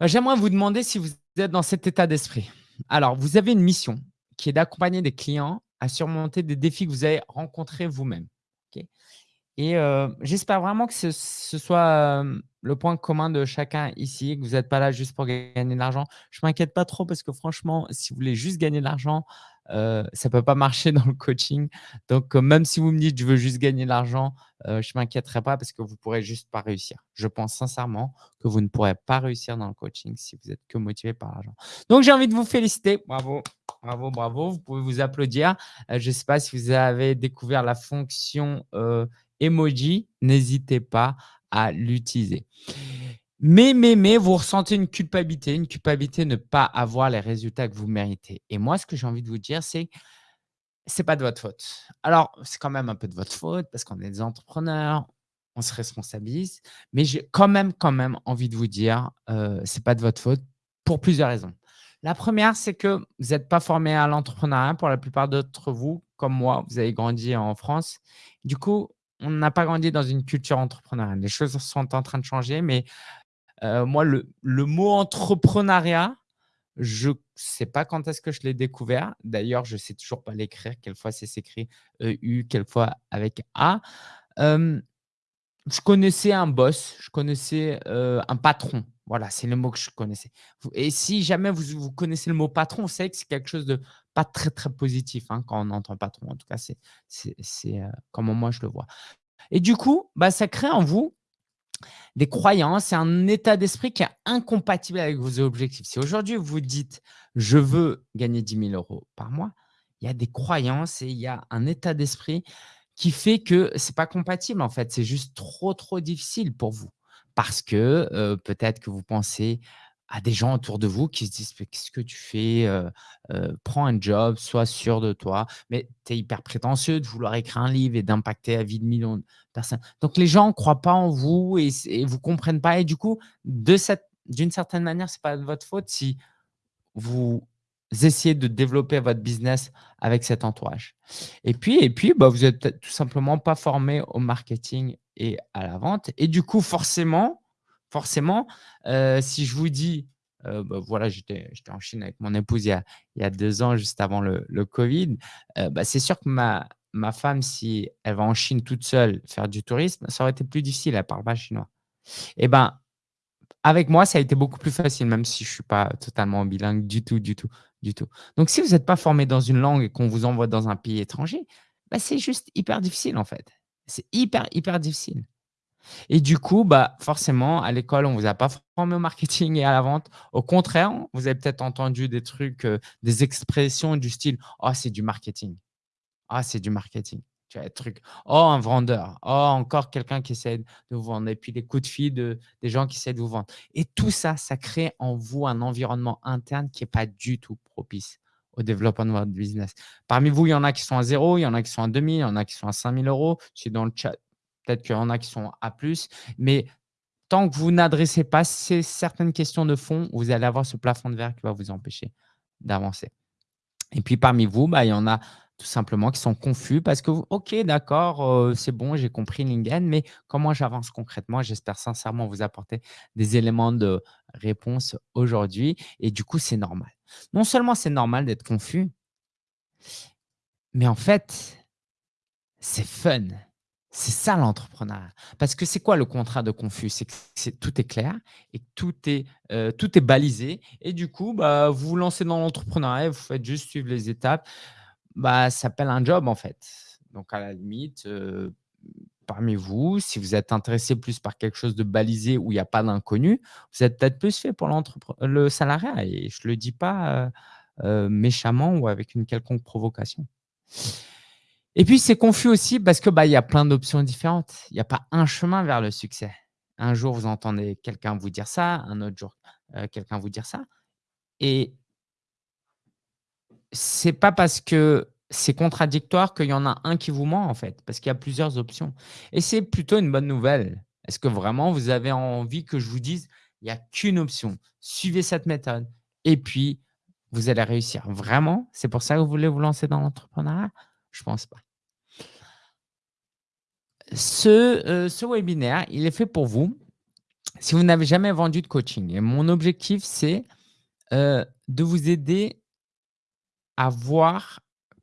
Bah, j'aimerais vous demander si vous êtes dans cet état d'esprit. Alors, vous avez une mission qui est d'accompagner des clients à surmonter des défis que vous avez rencontrés vous-même. Et heu, j'espère vraiment que ce soit, hem, le point commun de chacun ici, que vous êtes pas là juste pour gagner de l'argent. Je m'inquiète pas trop parce que franchement, si vous voulez juste gagner de l'argent, heu, ça peut pas marcher dans le coaching. Donc heu, même si vous me dites: «Je veux juste gagner de l'argent», heu, je m'inquiéterai pas parce que vous pourrez juste pas réussir. Je pense sincèrement que vous ne pourrez pas réussir dans le coaching si vous êtes que motivé par l'argent. Donc j'ai envie de vous féliciter. Bravo, bravo, bravo. Vous pouvez vous applaudir. Je sais pas si vous avez découvert la fonction, emoji, n'hésitez pas à l'utiliser. Mais, mais, mais, vous ressentez une culpabilité, une culpabilité de ne pas avoir les résultats que vous méritez. Et moi, ce que j'ai envie de vous dire, c'est c'est pas de votre faute. Alors, c'est quand même un peu de votre faute parce qu'on est des entrepreneurs, on se responsabilise, mais j'ai quand même, quand même envie de vous dire, heu, c'est pas de votre faute pour plusieurs raisons. La première, c'est que vous n'êtes pas formé à l'entrepreneuriat pour la plupart d'entre vous, comme moi, vous avez grandi en France. Du coup, on n'a pas grandi dans une culture entrepreneuriale. Les choses sont en train de changer, mais heu, moi, le mot entrepreneuriat, je sais pas quand est-ce que je l'ai découvert. D'ailleurs, je sais toujours pas l'écrire. Quelquefois, c'est s'écrit EU, quelquefois avec A. Je connaissais un boss, je connaissais, heu, un patron. Voilà, c'est le mot que je connaissais. Et si jamais vous vous connaissez le mot patron, savez que c'est quelque chose de pas très, très positif, hein, quand on entend patron. En tout cas, c'est c'est c'est, heu, comment moi je le vois. Et du coup, bah, ça crée en vous des croyances et un état d'esprit qui est incompatible avec vos objectifs. Si aujourd'hui vous dites: «Je veux gagner 10 000 euros par mois», il y a des croyances et il y a un état d'esprit qui fait que c'est pas compatible en fait. C'est juste trop, trop difficile pour vous. Parce que, heu, peut-être que vous pensez à des gens autour de vous qui se disent: «Mais qu'est-ce que tu fais? Prends un job, sois sûr de toi». Mais tu es hyper prétentieux de vouloir écrire un livre et d'impacter la vie de millions de personnes. Donc les gens ne croient pas en vous et et vous comprennent pas et du coup, d'une certaine manière, c'est pas de votre faute si vous essayez de développer votre business avec cet entourage. Et puis et puis, bah, vous êtes peut-être tout simplement pas formé au marketing et à la vente et du coup, forcément, forcément, heu, si je vous dis, heu, bah, voilà, j'étais en Chine avec mon épouse il y a 2 ans, juste avant le covid, heu, bah, c'est sûr que ma ma femme, si elle va en Chine toute seule faire du tourisme, ça aurait été plus difficile, elle parle pas chinois. Et ben, avec moi, ça a été beaucoup plus facile, même si je suis pas totalement bilingue du tout, du tout, du tout. Donc si vous êtes pas formé dans une langue et qu'on vous envoie dans un pays étranger, bah, c'est juste hyper difficile, en fait. C'est hyper, hyper difficile. Et du coup, bah, forcément, à l'école, on vous a pas formé au marketing et à la vente. Au contraire, vous avez peut-être entendu des trucs, heu, des expressions du style: «Oh, c'est du marketing. Ah, c'est du marketing». Tu vois? Des trucs: «Oh, un vendeur. Oh, encore quelqu'un qui essaie de vous vendre» et puis des coups de fil de des gens qui essaient de vous vendre. Et tout ça, ça crée en vous un environnement interne qui est pas du tout propice au développement de votre business. Parmi vous, il y en a qui sont à 0, il y en a qui sont à 2 000, il y en a qui sont à 5 000 €. Si dans le chat, peut-être qu'il y en a qui sont à plus, mais tant que vous n'adressez pas ces certaines questions de fond, vous allez avoir ce plafond de verre qui va vous empêcher d'avancer. Et puis parmi vous, bah, il y en a tout simplement qui sont confus parce que OK, d'accord, heu, c'est bon, j'ai compris LinkedIn, mais comment j'avance concrètement? J'espère sincèrement vous apporter des éléments de réponse aujourd'hui et du coup, c'est normal. Non seulement c'est normal d'être confus, mais en fait, c'est fun. C'est ça l'entrepreneuriat. Parce que c'est quoi le contrat de confus? C'est que tout est clair et tout est, heu, tout est balisé et du coup, bah, vous vous lancez dans l'entrepreneuriat, vous faites juste suivre les étapes. Bah, ça s'appelle un job en fait. Donc à la limite, heu, parmi vous, si vous êtes intéressé plus par quelque chose de balisé où il y a pas d'inconnu, vous êtes peut-être plus fait pour l'entrepre le salariat et je le dis pas, méchamment ou avec une quelconque provocation. Et puis c'est confus aussi parce que, bah, il y a plein d'options différentes. Il y a pas un chemin vers le succès. Un jour, vous entendez quelqu'un vous dire ça, un autre jour, heu, quelqu'un vous dire ça et c'est pas parce que c'est contradictoire qu'il y en a un qui vous ment, en fait, parce qu'il y a plusieurs options et c'est plutôt une bonne nouvelle. Est-ce que vraiment vous avez envie que je vous dise: «Il y a qu'une option, suivez cette méthode et puis vous allez réussir». Vraiment? C'est pour ça que vous voulez vous lancer dans l'entrepreneuriat? Je pense pas. Ce, heu, ce webinaire, il est fait pour vous si vous n'avez jamais vendu de coaching et mon objectif, c'est, heu, de vous aider à voir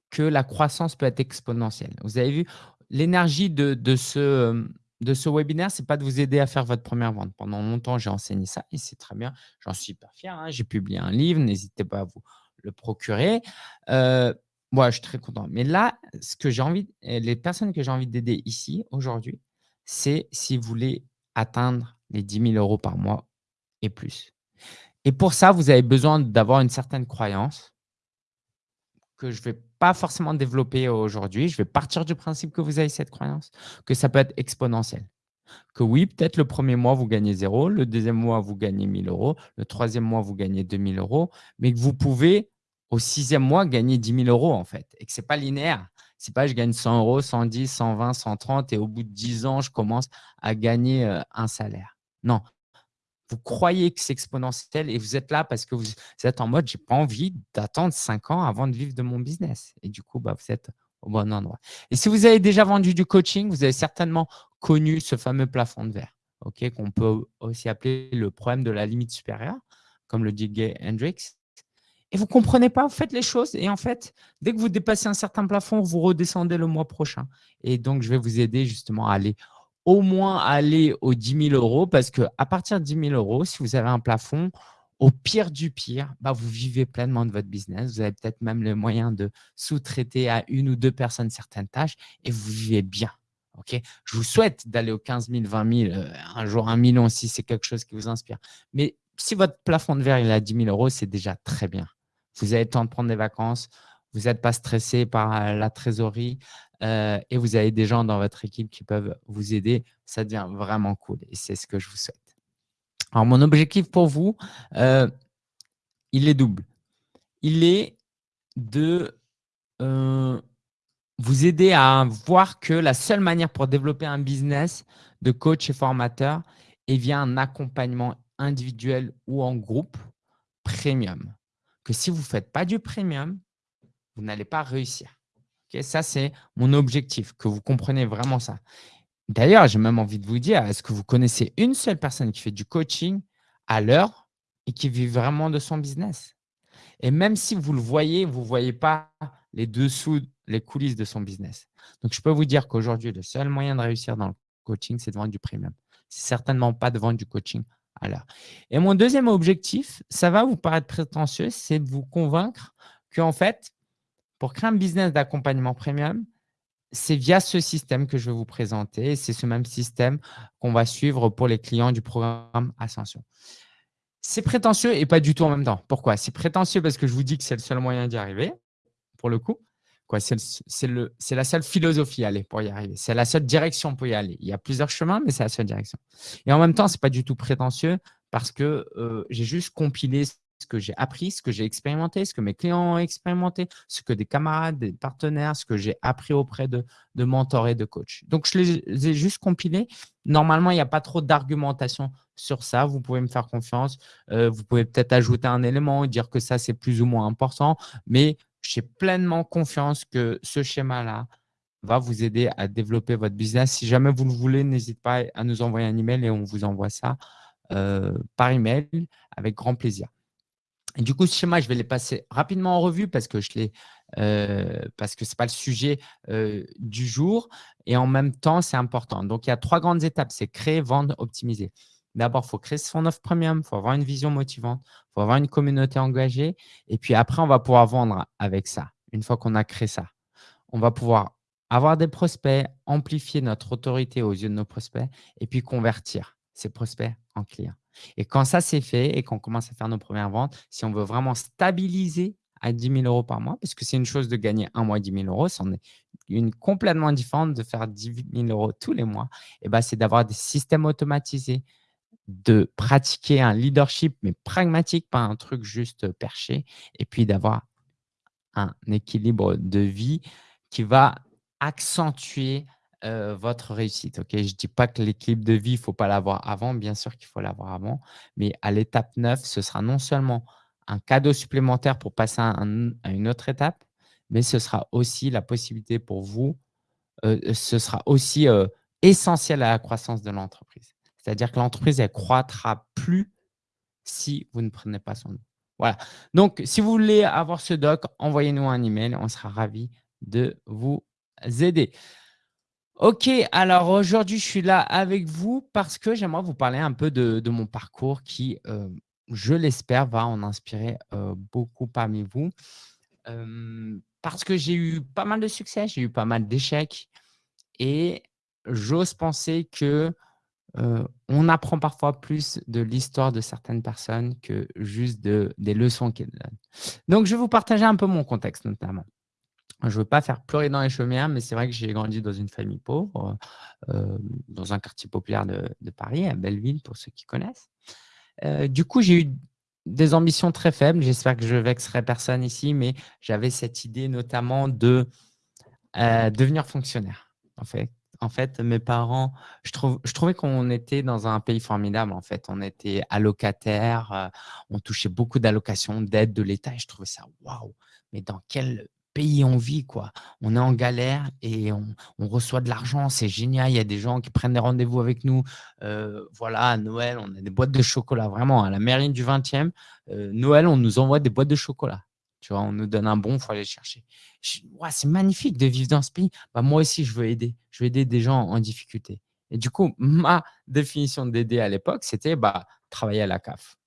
que la croissance peut être exponentielle. Vous avez vu, l'énergie de ce, hem, de ce webinaire, c'est pas de vous aider à faire votre première vente. Pendant longtemps, j'ai enseigné ça et c'est très bien. J'en suis hyper fier, hein. J'ai publié un livre, n'hésitez pas à vous le procurer. Moi, je suis très content. Mais là, ce que j'ai envie les personnes que j'ai envie d'aider ici, aujourd'hui, c'est si vous voulez atteindre les 10 000 € par mois et plus. Et pour ça, vous avez besoin d'avoir une certaine croyance que je ne vais pas forcément développer aujourd'hui. Je vais partir du principe que vous avez cette croyance, que ça peut être exponentiel. Que oui, peut-être le premier mois, vous gagnez zéro, le deuxième mois, vous gagnez 1000 euros, le troisième mois, vous gagnez 2000 euros, mais que vous pouvez au sixième mois gagner 10 000 euros en fait et que ce n'est pas linéaire. Ce n'est pas je gagne 100 euros, 110, 120, 130 et au bout de 10 ans, je commence à gagner euh, un salaire. Non, vous croyez que c'est exponentiel et vous êtes là parce que vous, êtes en mode « j'ai pas envie d'attendre 5 ans avant de vivre de mon business ». Et du coup, bah, vous êtes au bon endroit. Et si vous avez déjà vendu du coaching, vous avez certainement connu ce fameux plafond de verre, qu'on peut aussi appeler le problème de la limite supérieure, comme le dit Gay Hendricks. Et vous ne comprenez pas, vous faites les choses et en fait, dès que vous dépassez un certain plafond, vous redescendez le mois prochain. Et donc, je vais vous aider justement à aller au moins aller aux 10 000 euros parce qu'à partir de 10 000 euros, si vous avez un plafond, au pire du pire, bah, vous vivez pleinement de votre business. Vous avez peut-être même le moyen de sous-traiter à une ou deux personnes certaines tâches et vous vivez bien. Ok? Je vous souhaite d'aller aux 15 000, 20 000, un jour un million si c'est quelque chose qui vous inspire. Mais si votre plafond de verre est à 10 000 euros, c'est déjà très bien. Vous avez le temps de prendre des vacances, vous n'êtes pas stressé par euh, la trésorerie, euh, et vous avez des gens dans votre équipe qui peuvent vous aider, ça devient vraiment cool et c'est ce que je vous souhaite. Alors, mon objectif pour vous, euh, il est double. Il est de vous aider à voir que la seule manière pour développer un business de coach et formateur est via un accompagnement individuel ou en groupe premium. Que si vous ne faites pas du premium, vous n'allez pas réussir ça, c'est mon objectif, que vous compreniez vraiment ça. D'ailleurs, j'ai même envie de vous dire, est-ce que vous connaissez une seule personne qui fait du coaching à l'heure et qui vit vraiment de son business? Et même si vous le voyez, vous ne voyez pas les dessous, les coulisses de son business. Donc, je peux vous dire qu'aujourd'hui, le seul moyen de réussir dans le coaching, c'est de vendre du premium. C'est certainement pas de vendre du coaching à l'heure. Et mon deuxième objectif, ça va vous paraître prétentieux, c'est de vous convaincre qu'en fait, pour créer un business d'accompagnement premium, c'est via ce système que je vais vous présenter. C'est ce même système qu'on va suivre pour les clients du programme Ascension. C'est prétentieux et pas du tout en même temps. Pourquoi? C'est prétentieux parce que je vous dis que c'est le seul moyen d'y arriver, pour le coup. C'est la seule philosophie aller pour y arriver. C'est la seule direction pour y aller. Il y a plusieurs chemins, mais c'est la seule direction. Et en même temps, ce n'est pas du tout prétentieux parce que euh, j'ai juste compilé ce que j'ai appris, ce que j'ai expérimenté, ce que mes clients ont expérimenté, ce que des camarades, des partenaires, ce que j'ai appris auprès de, mentors et de coachs. Donc, je les ai juste compilés. Normalement, il n'y a pas trop d'argumentation sur ça. Vous pouvez me faire confiance. Euh, vous pouvez peut-être ajouter un élément dire que ça, c'est plus ou moins important. Mais j'ai pleinement confiance que ce schéma-là va vous aider à développer votre business. Si jamais vous le voulez, n'hésitez pas à nous envoyer un email et on vous envoie ça euh, par email avec grand plaisir du coup, ce schéma, je vais les passer rapidement en revue parce que ce n'est pas le sujet du jour et en même temps, c'est important. Donc, il y a trois grandes étapes. C'est créer, vendre, optimiser. D'abord, il faut créer son offre premium, il faut avoir une vision motivante, il faut avoir une communauté engagée et puis après, on va pouvoir vendre avec ça. Une fois qu'on a créé ça, on va pouvoir avoir des prospects, amplifier notre autorité aux yeux de nos prospects et puis convertir ces prospects en clients. Et quand ça, c'est fait et qu'on commence à faire nos premières ventes, si on veut vraiment stabiliser à 10 000 euros par mois, parce que c'est une chose de gagner un mois 10 000 euros, c'en est une complètement différente de faire 10 000 euros tous les mois, et ben, c'est d'avoir des systèmes automatisés, de pratiquer un leadership, mais pragmatique, pas un truc juste perché, et puis d'avoir un équilibre de vie qui va accentuer votre réussite. Je ne dis pas que l'équilibre de vie, il ne faut pas l'avoir avant. Bien sûr qu'il faut l'avoir avant. Mais à l'étape 9, ce sera non seulement un cadeau supplémentaire pour passer à, une autre étape, mais ce sera aussi la possibilité pour vous, ce sera aussi essentiel à la croissance de l'entreprise. C'est-à-dire que l'entreprise, elle croîtra plus si vous ne prenez pas son nom. Voilà. Donc, si vous voulez avoir ce doc, envoyez-nous un email. On sera ravis de vous aider. Ok, alors aujourd'hui, je suis là avec vous parce que j'aimerais vous parler un peu de, mon parcours qui, euh, je l'espère, va en inspirer euh, beaucoup parmi vous. Parce que j'ai eu pas mal de succès, j'ai eu pas mal d'échecs et j'ose penser que on apprend parfois plus de l'histoire de certaines personnes que juste de, des leçons qu'elles donnent. Donc, je vais vous partager un peu mon contexte notamment. Je ne veux pas faire pleurer dans les chaumières, mais c'est vrai que j'ai grandi dans une famille pauvre, dans un quartier populaire de, Paris, à Belleville, pour ceux qui connaissent. du coup, j'ai eu des ambitions très faibles. J'espère que je vexerai personne ici, mais j'avais cette idée notamment de devenir fonctionnaire. En fait, en fait, mes parents, je, trouvais qu'on était dans un pays formidable. En fait, on était allocataire, on touchait beaucoup d'allocations, d'aides de l'État, et je trouvais ça waouh. Mais dans quel pays on vit, quoi? On est en galère et on, reçoit de l'argent, c'est génial. Il y a des gens qui prennent des rendez-vous avec nous. Euh, voilà, à Noël, on a des boîtes de chocolat. Vraiment, à la mairie du 20e, euh, Noël, on nous envoie des boîtes de chocolat. Tu vois, on nous donne un bon, il faut aller chercher. c'est magnifique de vivre dans ce pays. Bah, moi aussi, je veux aider. Je veux aider des gens en difficulté. Et du coup, ma définition d'aider à l'époque, c'était bah, travailler à la CAF.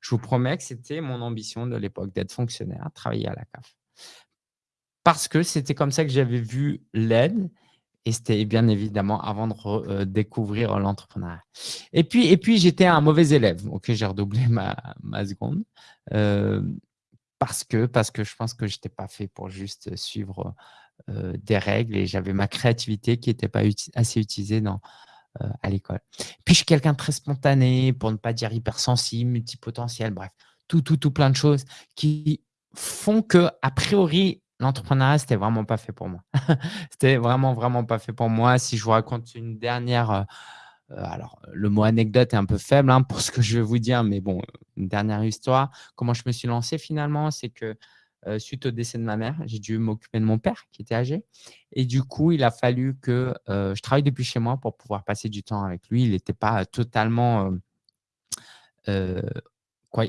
Je vous promets que c'était mon ambition de l'époque, d'être fonctionnaire, travailler à la CAF parce que c'était comme ça que j'avais vu l'aide et c'était bien évidemment avant de euh, découvrir l'entrepreneuriat. Et puis, puis j'étais un mauvais élève. Ok, j'ai redoublé ma, ma seconde euh, parce, que, parce que je pense que je n'étais pas fait pour juste suivre des règles et j'avais ma créativité qui n'était pas assez utilisée dans, à l'école. Puis, je suis quelqu'un de très spontané, pour ne pas dire hypersensible, multipotentiel, bref, tout, tout, tout plein de choses qui font que, a priori, l'entrepreneuriat, c'était vraiment pas fait pour moi. c'était vraiment, vraiment pas fait pour moi. Si je vous raconte une dernière, alors le mot anecdote est un peu faible hein, pour ce que je vais vous dire, mais bon, une dernière histoire. Comment je me suis lancé finalement, c'est que suite au décès de ma mère, j'ai dû m'occuper de mon père qui était âgé. Et du coup, il a fallu que je travaille depuis chez moi pour pouvoir passer du temps avec lui. Il n'était pas totalement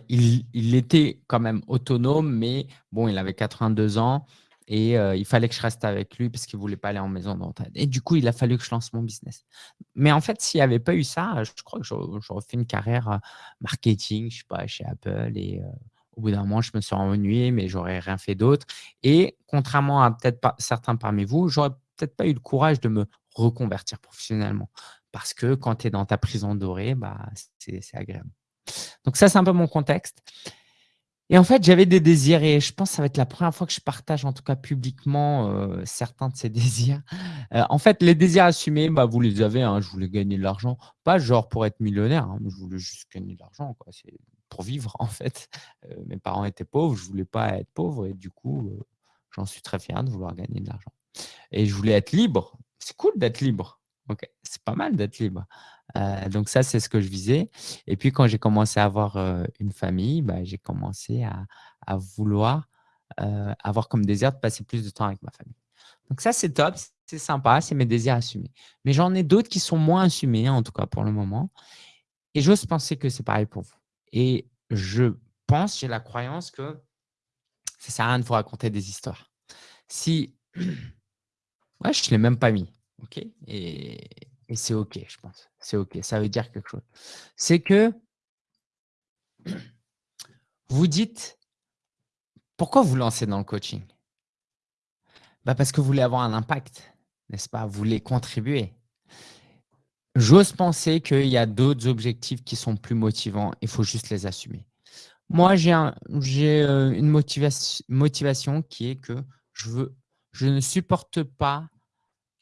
il, était quand même autonome, mais bon, il avait 82 ans et il fallait que je reste avec lui parce qu'il ne voulait pas aller en maison d'entraide. Et du coup, il a fallu que je lance mon business. Mais en fait, s'il n'y avait pas eu ça, je crois que j'aurais fait une carrière marketing, je sais pas, chez Apple. Et au bout d'un moment, je me suis ennuyé, mais j'aurais rien fait d'autre. Et contrairement à peut-être certains parmi vous, j'aurais peut-être pas eu le courage de me reconvertir professionnellement. Parce que quand tu es dans ta prison dorée, bah, c'est agréable. Donc ça, c'est un peu mon contexte. Et en fait, j'avais des désirs et je pense que ça va être la première fois que je partage, en tout cas publiquement, euh, certains de ces désirs. Euh, en fait, les désirs assumés, bah, vous les avez. Hein, je voulais gagner de l'argent. Pas genre pour être millionnaire. Hein, je voulais juste gagner de l'argent. C'est pour vivre, en fait. Euh, mes parents étaient pauvres. Je voulais pas être pauvre. Et du coup, j'en suis très fier de vouloir gagner de l'argent. Et je voulais être libre. C'est cool d'être libre. C'est pas mal d'être libre. Euh, donc ça, c'est ce que je visais. Et puis quand j'ai commencé à avoir euh, une famille, bah, j'ai commencé à, vouloir euh, avoir comme désir de passer plus de temps avec ma famille. Donc ça, c'est top, c'est sympa, c'est mes désirs assumés. Mais j'en ai d'autres qui sont moins assumés, en tout cas pour le moment. Et j'ose penser que c'est pareil pour vous. Et je pense, j'ai la croyance que ça sert à rien de vous raconter des histoires. Si, ouais, je ne l'ai même pas mis, ok? Et et c'est OK, je pense. C'est OK, ça veut dire quelque chose. C'est que vous dites, pourquoi vous lancez dans le coaching? Bah Parce que vous voulez avoir un impact, n'est-ce pas? Vous voulez contribuer. J'ose penser qu'il y a d'autres objectifs qui sont plus motivants. Il faut juste les assumer. Moi, j'ai euh, une motivation, motivation qui est que je, veux, je ne supporte pas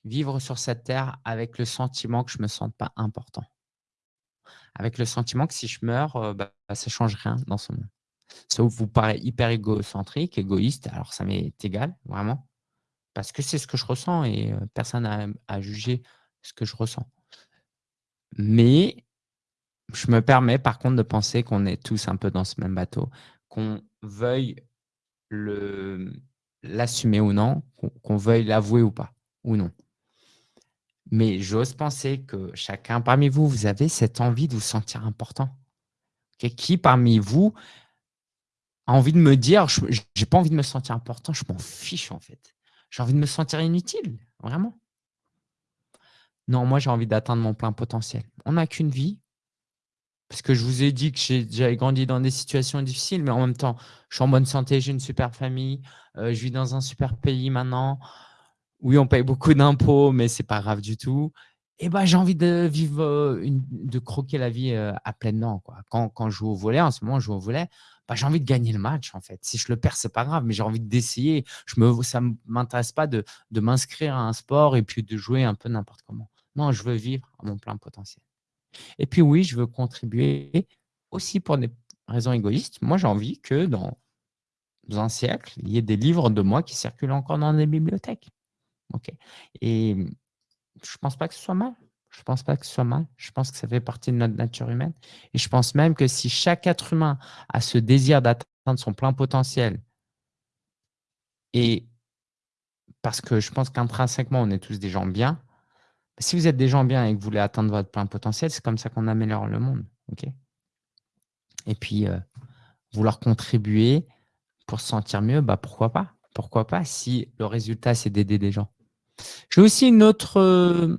vivre sur cette terre avec le sentiment que je ne me sente pas important. Avec le sentiment que si je meurs, euh, bah, ça ne change rien dans ce monde. Sauf vous paraît hyper égocentrique, égoïste, alors ça m'est égal, vraiment. Parce que c'est ce que je ressens et euh, personne n'a à juger ce que je ressens. Mais je me permets par contre de penser qu'on est tous un peu dans ce même bateau, qu'on veuille l'assumer ou non, qu'on veuille l'avouer ou pas, ou non. Mais j'ose penser que chacun parmi vous, vous avez cette envie de vous sentir important. Qui parmi vous a envie de me dire: «Je j'ai pas envie de me sentir important, je m'en fiche en fait. J'ai envie de me sentir inutile», vraiment. Non, moi j'ai envie d'atteindre mon plein potentiel. On n'a qu'une vie. Parce que je vous ai dit que j'avais grandi dans des situations difficiles, mais en même temps, je suis en bonne santé, j'ai une super famille, heu, je vis dans un super pays maintenant. Oui, on paye beaucoup d'impôts, mais c'est pas grave du tout. Et bah, j'ai envie de vivre, une de croquer la vie, à pleines dents, quoi. Quand quand je joue au volley, en ce moment, je joue au volley, bah, j'ai envie de gagner le match, en fait. Si je le perds, c'est pas grave, mais j'ai envie d'essayer. Je me m'intéresse pas de de m'inscrire à un sport et puis de jouer un peu n'importe comment. Non, je veux vivre à mon plein potentiel. Et puis oui, je veux contribuer aussi pour des raisons égoïstes. Moi, j'ai envie que dans dans un siècle, il y ait des livres de moi qui circulent encore dans les bibliothèques. OK et mmh, je pense pas que ce soit mal. Je pense pas que ce soit mal. Je pense que ça fait partie de notre nature humaine et je pense même que si chaque être humain a ce désir d'atteindre son plein potentiel et parce que je pense qu'intrinsèquement, on est tous des gens bien. Si vous êtes des gens bien et que vous voulez atteindre votre plein potentiel, c'est comme ça qu'on améliore le monde, OK? Et puis, heu, vouloir contribuer pour se sentir mieux, bah, pourquoi pas? Pourquoi pas si le résultat, c'est d'aider des gens? J'ai aussi heu,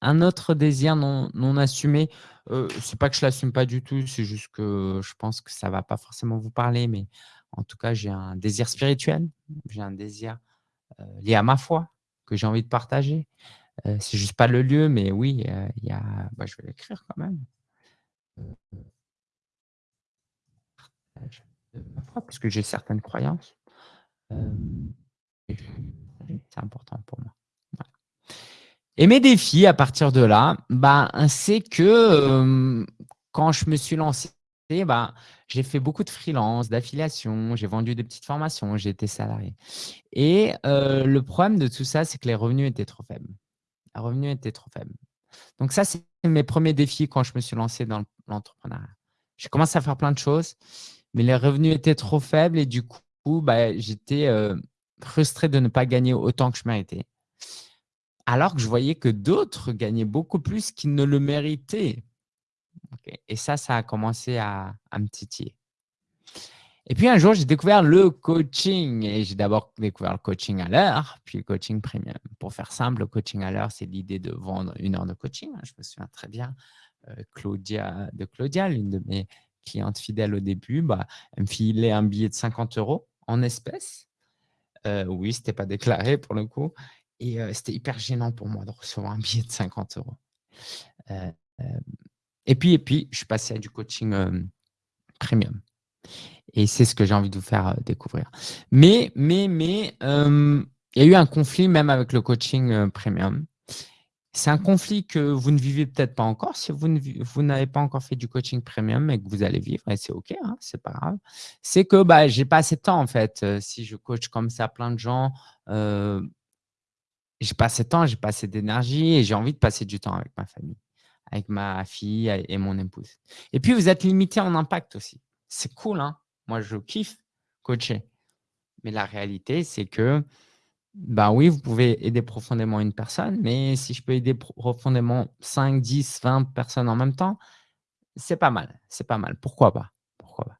un autre désir non assumé, heu, c'est pas que je l'assume pas du tout, c'est juste que je pense que ça va pas forcément vous parler, mais en tout cas, j'ai un désir spirituel, j'ai un désir, heu, lié à ma foi que j'ai envie de partager. Heu, c'est juste pas le lieu, mais oui, il y a bah, je vais l'écrire quand même. Ma foi, parce que j'ai certaines croyances. C'est important pour moi. Et mes défis à partir de là, bah, c'est que, hem, quand je me suis lancé, bah, j'ai fait beaucoup de freelance, d'affiliation, j'ai vendu des petites formations, j'ai été salarié et heu, le problème de tout ça, c'est que les revenus étaient trop faibles. Les revenus étaient trop faibles. Donc ça, c'est mes premiers défis quand je me suis lancé dans l'entrepreneuriat. J'ai commencé à faire plein de choses, mais les revenus étaient trop faibles et du coup, bah, j'étais, heu, frustré de ne pas gagner autant que je méritais. Alors que je voyais que d'autres gagnaient beaucoup plus qu'ils ne le méritaient. Et ça, ça a commencé à me titiller. Et puis un jour, j'ai découvert le coaching et j'ai d'abord découvert le coaching à l'heure, puis le coaching premium. Pour faire simple, le coaching à l'heure, c'est l'idée de vendre une heure de coaching. Je me souviens très bien, heu, Claudia de Claudia, l'une de mes clientes fidèles au début, bah, elle me filait un billet de 50 € en espèces. Heu, oui, c'était pas déclaré pour le coup et c'était hyper gênant pour moi de recevoir un billet de 50 €. Heu, hem et puis et puis, je suis passé à du coaching, premium et c'est ce que j'ai envie de vous faire, découvrir. Mais mais mais, il y a eu un conflit même avec le coaching, premium. C'est un conflit que vous ne vivez peut-être pas encore si vous n'avez pas encore fait du coaching premium et que vous allez vivre et c'est OK, hein, c'est pas grave. C'est que, bah, j'ai pas assez de temps en fait, si je coach comme ça plein de gens, j'ai pas assez de temps, j'ai pas assez d'énergie et j'ai envie de passer du temps avec ma famille, avec ma fille et mon épouse. Et puis vous êtes limité en impact aussi. C'est cool, hein, moi je kiffe coacher. Mais la réalité, c'est que, bah, oui, vous pouvez aider profondément une personne, mais si je peux aider profondément 5, 10, 20 personnes en même temps, c'est pas mal, c'est pas mal. Pourquoi pas? Pourquoi pas?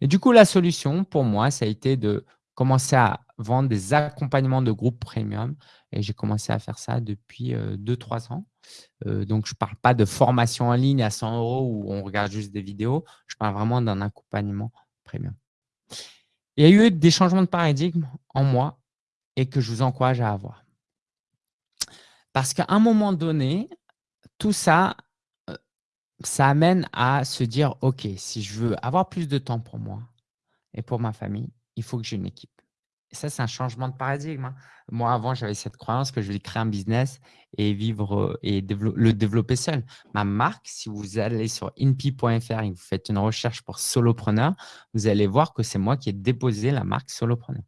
Et du coup, la solution pour moi, ça a été de commencer à vendre des accompagnements de groupe premium et j'ai commencé à faire ça depuis, heu, 2-3 ans. Heu, donc je parle pas de formation en ligne à 100 € où on regarde juste des vidéos, je parle vraiment d'un accompagnement premium. Il y a eu des changements de paradigme en moi et que je vous encourage à avoir. Parce qu'à un moment donné, tout ça, heu, ça amène à se dire: «OK, si je veux avoir plus de temps pour moi et pour ma famille, il faut que j'ai une équipe». Et ça, c'est un changement de paradigme, hein. Moi, avant, j'avais cette croyance que je vais créer un business et vivre, heu et le développer seul. Ma marque, si vous allez sur inpi.fr et que vous faites une recherche pour solopreneur, vous allez voir que c'est moi qui ai déposé la marque solopreneur.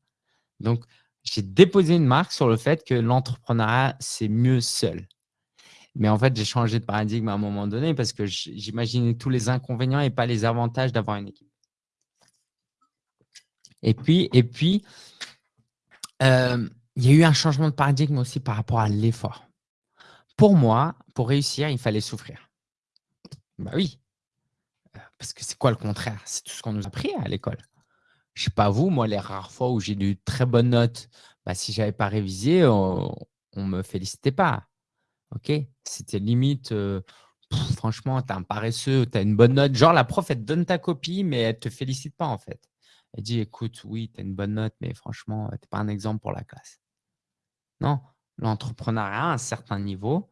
Donc, j'ai déposé une marque sur le fait que l'entrepreneuriat, c'est mieux seul. Mais en fait, j'ai changé de paradigme à un moment donné parce que j'imaginais tous les inconvénients et pas les avantages d'avoir une équipe. Et puis et puis, hem, il y a eu un changement de paradigme aussi par rapport à l'effort. Pour moi, pour réussir, il fallait souffrir. Bah oui, euh, parce que c'est quoi le contraire? C'est tout ce qu'on nous a appris à l'école. Je sais pas vous, moi, les rares fois où j'ai eu de très bonnes notes, bah, si j'avais pas révisé, on ne me félicitait pas. OK? C'était limite, heu, franchement, tu es un paresseux, tu as une bonne note. Genre la prof, elle te donne ta copie, mais elle te félicite pas en fait. Elle dit: «Écoute, oui, tu as une bonne note, mais franchement, tu es pas un exemple pour la classe». Non, l'entrepreneuriat à un certain niveau,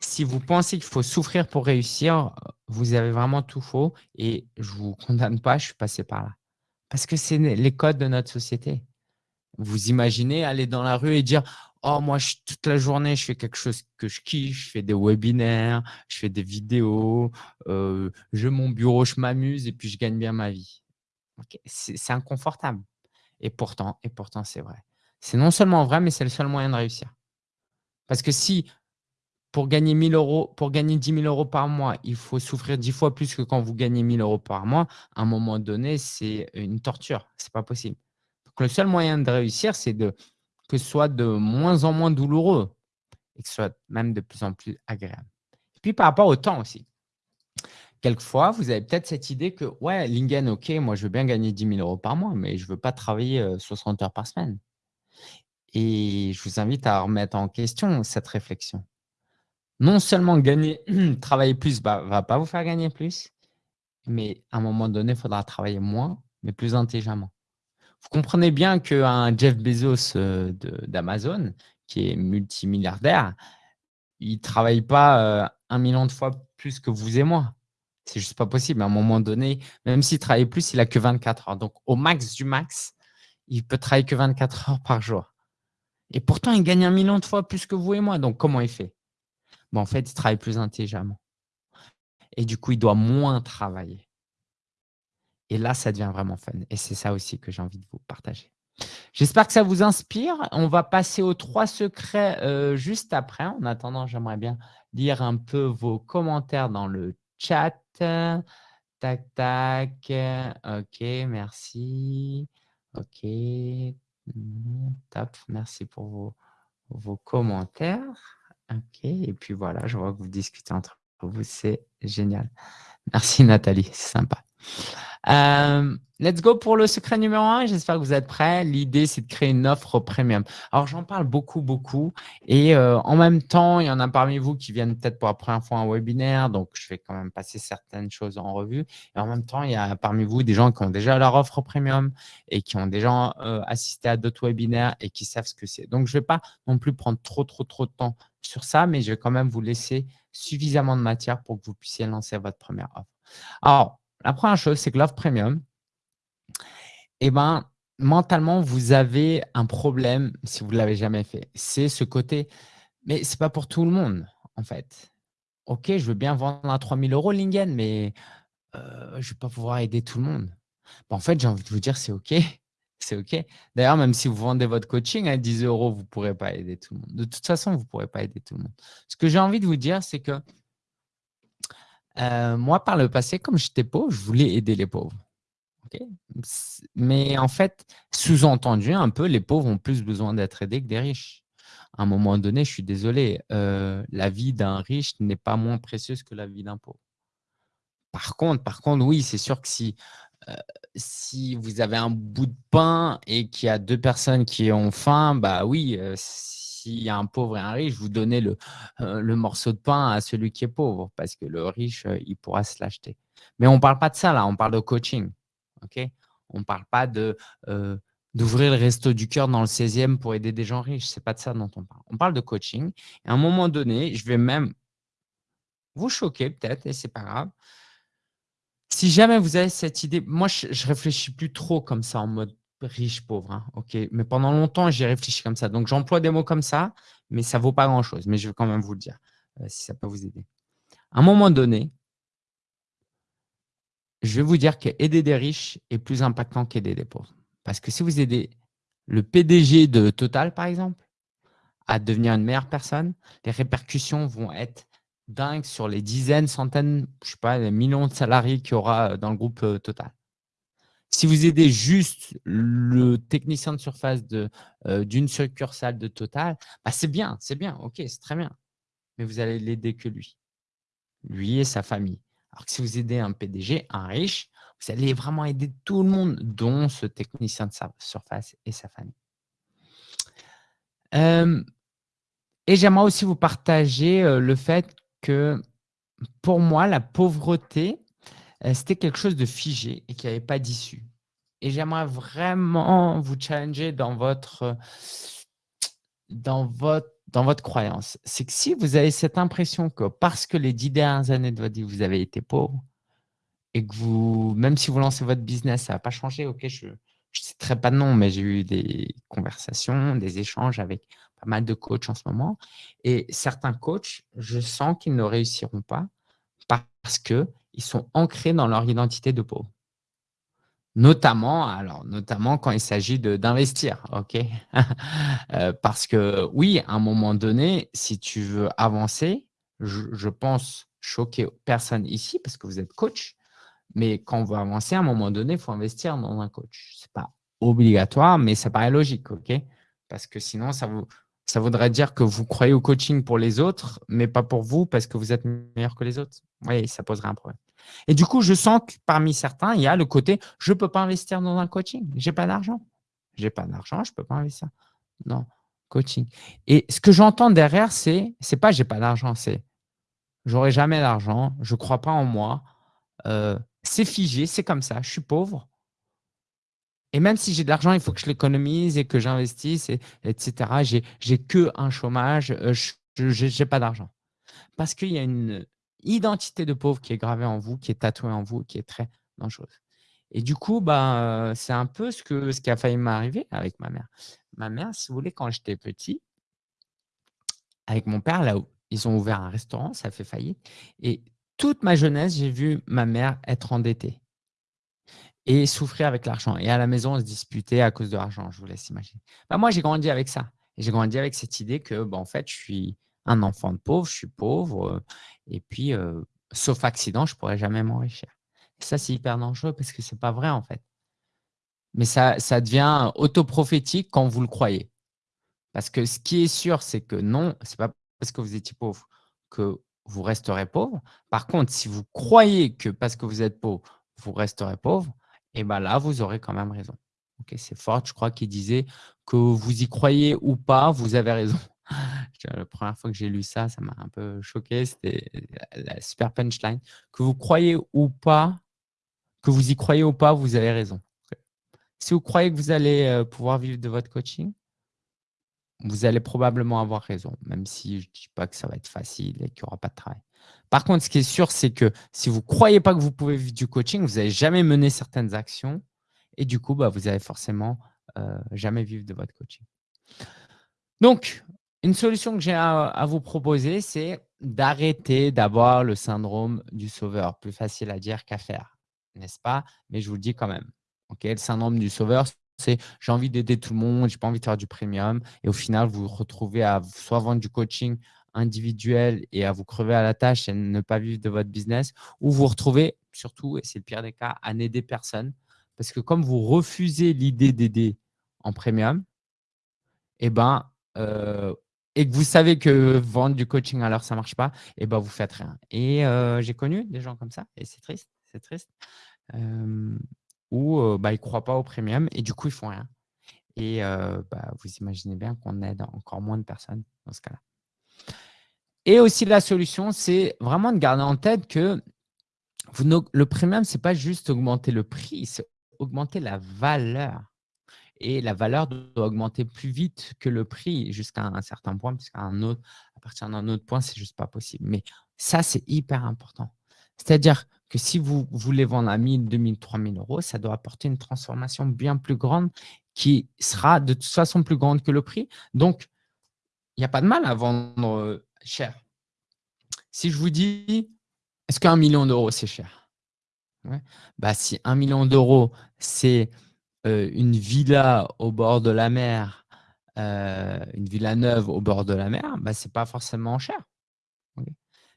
si vous pensez qu'il faut souffrir pour réussir, vous avez vraiment tout faux et je vous condamne pas, je suis passé par là. Parce que c'est les codes de notre société. Vous imaginez aller dans la rue et dire: «Oh moi je toute la journée, je fais quelque chose que je kiffe, je fais des webinaires, je fais des vidéos, heu, j'ai mon bureau, je m'amuse et puis je gagne bien ma vie». C'est inconfortable et pourtant et pourtant c'est vrai. C'est non seulement vrai, mais c'est le seul moyen de réussir. Parce que si pour gagner 1 000 pour gagner 10 000 € par mois, il faut souffrir 10 fois plus que quand vous gagnez 1 000 € par mois, à un moment donné, c'est une torture, c'est pas possible. Donc le seul moyen de réussir, c'est que ce soit de moins en moins douloureux et que ce soit même de plus en plus agréable. Et puis par rapport au temps aussi. Quelquefois, vous avez peut-être cette idée que, ouais, Lingen, OK, moi je veux bien gagner 10 000 € par mois, mais je ne veux pas travailler 60 heures par semaine. Et je vous invite à remettre en question cette réflexion. Non seulement gagner, travailler plus ne va pas vous faire gagner plus, mais à un moment donné, il faudra travailler moins, mais plus intelligemment. Vous comprenez bien qu'un Jeff Bezos euh, d'Amazon, qui est multimilliardaire, il ne travaille pas euh, un million de fois plus que vous et moi. C'est juste pas possible. À un moment donné, même s'il travaille plus, il a que 24 heures. Donc, au max du max, il peut travailler que 24 heures par jour. Et pourtant, il gagne un million de fois plus que vous et moi. Donc, comment il fait? Bon, En fait, il travaille plus intelligemment. Et du coup, il doit moins travailler. Et là, ça devient vraiment fun. Et c'est ça aussi que j'ai envie de vous partager. J'espère que ça vous inspire. On va passer aux trois secrets euh, juste après. En attendant, j'aimerais bien lire un peu vos commentaires dans le chat. Tac, tac. OK, merci. OK. Top. Merci pour vos, commentaires. OK. Et puis voilà, je vois que vous discutez entre vous. C'est génial. Merci Nathalie, c'est sympa. Euh, let's go pour le secret numéro un. J'espère que vous êtes prêts. L'idée, c'est de créer une offre premium. Alors, j'en parle beaucoup, beaucoup. Et euh, en même temps, il y en a parmi vous qui viennent peut-être pour la première fois un webinaire. Donc, je vais quand même passer certaines choses en revue. Et en même temps, il y a parmi vous des gens qui ont déjà leur offre premium et qui ont déjà euh, assisté à d'autres webinaires et qui savent ce que c'est. Donc, je ne vais pas non plus prendre trop, trop, trop de temps sur ça, mais je vais quand même vous laisser suffisamment de matière pour que vous puissiez lancer votre première offre. Alors, la première chose, c'est que l'offre premium, eh ben, mentalement, vous avez un problème si vous ne l'avez jamais fait. C'est ce côté, mais ce n'est pas pour tout le monde, en fait. OK, je veux bien vendre à 3000 euros Lingen, mais euh, je ne vais pas pouvoir aider tout le monde. en fait, j'ai envie de vous dire, c'est OK. C'est OK. D'ailleurs, même si vous vendez votre coaching à 10 euros, vous ne pourrez pas aider tout le monde. De toute façon, vous ne pourrez pas aider tout le monde. Ce que j'ai envie de vous dire, c'est que euh, moi, par le passé, comme j'étais pauvre, je voulais aider les pauvres. Mais en fait, sous-entendu un peu, les pauvres ont plus besoin d'être aidés que des riches. À un moment donné, je suis désolé, euh, la vie d'un riche n'est pas moins précieuse que la vie d'un pauvre. Par contre, par contre, oui, c'est sûr que si, si vous avez un bout de pain et qu'il y a deux personnes qui ont faim, bah oui, s'il y a un pauvre et un riche, vous donnez le, euh, le morceau de pain à celui qui est pauvre parce que le riche, euh, il pourra se l'acheter. Mais on ne parle pas de ça là, on parle de coaching. ok? On ne parle pas euh, d'ouvrir le resto du cœur dans le 16e pour aider des gens riches. Ce n'est pas de ça dont on parle. On parle de coaching. À un moment donné, je vais même vous choquer peut-être, et c'est pas grave. Si jamais vous avez cette idée, moi, je, réfléchis plus trop comme ça en mode riche, pauvre. Hein, ok, mais pendant longtemps, j'ai réfléchi comme ça. Donc, j'emploie des mots comme ça, mais ça ne vaut pas grand-chose. Mais je vais quand même vous le dire, euh, si ça peut vous aider. À un moment donné, je vais vous dire qu'aider des riches est plus impactant qu'aider des pauvres. Parce que si vous aidez le PDG de Total, par exemple, à devenir une meilleure personne, les répercussions vont être dingues sur les dizaines, centaines, je sais pas, les millions de salariés qu'il y aura dans le groupe euh, Total. Si vous aidez juste le technicien de surface euh, d'une succursale de Total, bah c'est bien, c'est bien, ok, c'est très bien. mais vous allez l'aider que lui. Lui et sa famille. Alors que si vous aidez un PDG, un riche, vous allez vraiment aider tout le monde, dont ce technicien de surface et sa famille. et j'aimerais aussi vous partager le fait que pour moi, la pauvreté, c'était quelque chose de figé et qui n'avait pas d'issue. Et j'aimerais vraiment vous challenger dans votre, dans votre, dans votre croyance. C'est que si vous avez cette impression que parce que les dix dernières années de votre vie, vous avez été pauvre, et que vous, même si vous lancez votre business, ça n'a pas changé, ok, je ne citerai pas de nom, mais j'ai eu des conversations, des échanges avec pas mal de coachs en ce moment. Et certains coachs, je sens qu'ils ne réussiront pas parce qu'ils sont ancrés dans leur identité de pauvre. Notamment, alors, notamment quand il s'agit d'investir, ok? Euh, Parce que oui, à un moment donné, si tu veux avancer, je, pense choquer personne ici parce que vous êtes coach, mais quand on veut avancer, à un moment donné, il faut investir dans un coach. Ce n'est pas obligatoire, mais ça paraît logique, ok? Parce que sinon, ça, vous, ça voudrait dire que vous croyez au coaching pour les autres, mais pas pour vous parce que vous êtes meilleur que les autres. Oui, ça poserait un problème. Et du coup, je sens que parmi certains, il y a le côté « je ne peux pas investir dans un coaching, je n'ai pas d'argent. Je n'ai pas d'argent, je ne peux pas investir dans coaching. » Et ce que j'entends derrière, c'est c'est pas « j'ai pas d'argent », c'est « j'aurai jamais d'argent, je ne crois pas en moi, euh, c'est figé, c'est comme ça, je suis pauvre. Et même si j'ai de l'argent, il faut que je l'économise et que j'investisse, etc. J'ai que un chômage, euh, je n'ai pas d'argent. Parce qu'il y a une identité de pauvre qui est gravée en vous, qui est tatouée en vous, qui est très dangereuse. Et du coup, bah, c'est un peu ce, ce qui a failli m'arriver avec ma mère. Ma mère, si vous voulez, quand j'étais petit, avec mon père, là, où ils ont ouvert un restaurant, ça a fait faillite. Et toute ma jeunesse, j'ai vu ma mère être endettée et souffrir avec l'argent. Et à la maison, on se disputait à cause de l'argent, je vous laisse imaginer. Bah, moi, j'ai grandi avec ça. J'ai grandi avec cette idée que, bah, en fait, je suis un enfant de pauvre, je suis pauvre, et puis, sauf accident, je ne pourrais jamais m'enrichir. ça, c'est hyper dangereux parce que ce n'est pas vrai, en fait. Mais ça, ça devient autoprophétique quand vous le croyez. Parce que ce qui est sûr, c'est que non, ce n'est pas parce que vous étiez pauvre que vous resterez pauvre. Par contre, si vous croyez que parce que vous êtes pauvre, vous resterez pauvre, et bien là, vous aurez quand même raison. c'est Ford, je crois, qui disait que vous y croyez ou pas, vous avez raison. La première fois que j'ai lu ça, ça m'a un peu choqué. C'était la super punchline. Que vous croyez ou pas, que vous y croyez ou pas, vous avez raison. Si vous croyez que vous allez pouvoir vivre de votre coaching, vous allez probablement avoir raison, même si je ne dis pas que ça va être facile et qu'il n'y aura pas de travail. Par contre, ce qui est sûr, c'est que si vous ne croyez pas que vous pouvez vivre du coaching, vous n'allez jamais mener certaines actions et du coup, bah, vous n'allez forcément euh, jamais vivre de votre coaching. Donc, une solution que j'ai à, vous proposer, c'est d'arrêter d'avoir le syndrome du sauveur. Plus facile à dire qu'à faire, n'est-ce pas? Mais je vous le dis quand même. le syndrome du sauveur, c'est j'ai envie d'aider tout le monde, j'ai pas envie de faire du premium. Et au final, vous vous retrouvez à soit vendre du coaching individuel et à vous crever à la tâche et ne pas vivre de votre business, ou vous retrouvez surtout, et c'est le pire des cas, à n'aider personne. Parce que comme vous refusez l'idée d'aider en premium, eh ben, euh, et que vous savez que vendre du coaching à l'heure, ça ne marche pas, et ben, vous faites rien. Et euh, j'ai connu des gens comme ça, et c'est triste, c'est triste, euh, où bah, ils ne croient pas au premium et du coup, ils font rien. Et bah, vous imaginez bien qu'on aide encore moins de personnes dans ce cas-là. Et aussi, la solution, c'est vraiment de garder en tête que le premium, ce n'est pas juste augmenter le prix, c'est augmenter la valeur. Et la valeur doit augmenter plus vite que le prix jusqu'à un certain point, puisqu'à partir d'un autre point, c'est juste pas possible. Mais ça, c'est hyper important. C'est-à-dire que si vous voulez vendre à 1000, 2000, 3000 euros, ça doit apporter une transformation bien plus grande qui sera de toute façon plus grande que le prix. Donc, n'y a pas de mal à vendre euh, cher. Si je vous dis, est-ce qu'un million d'euros, c'est cher? Bah, Si un million d'euros, c'est euh, une villa au bord de la mer, euh, une villa neuve au bord de la mer, bah, ce n'est pas forcément cher.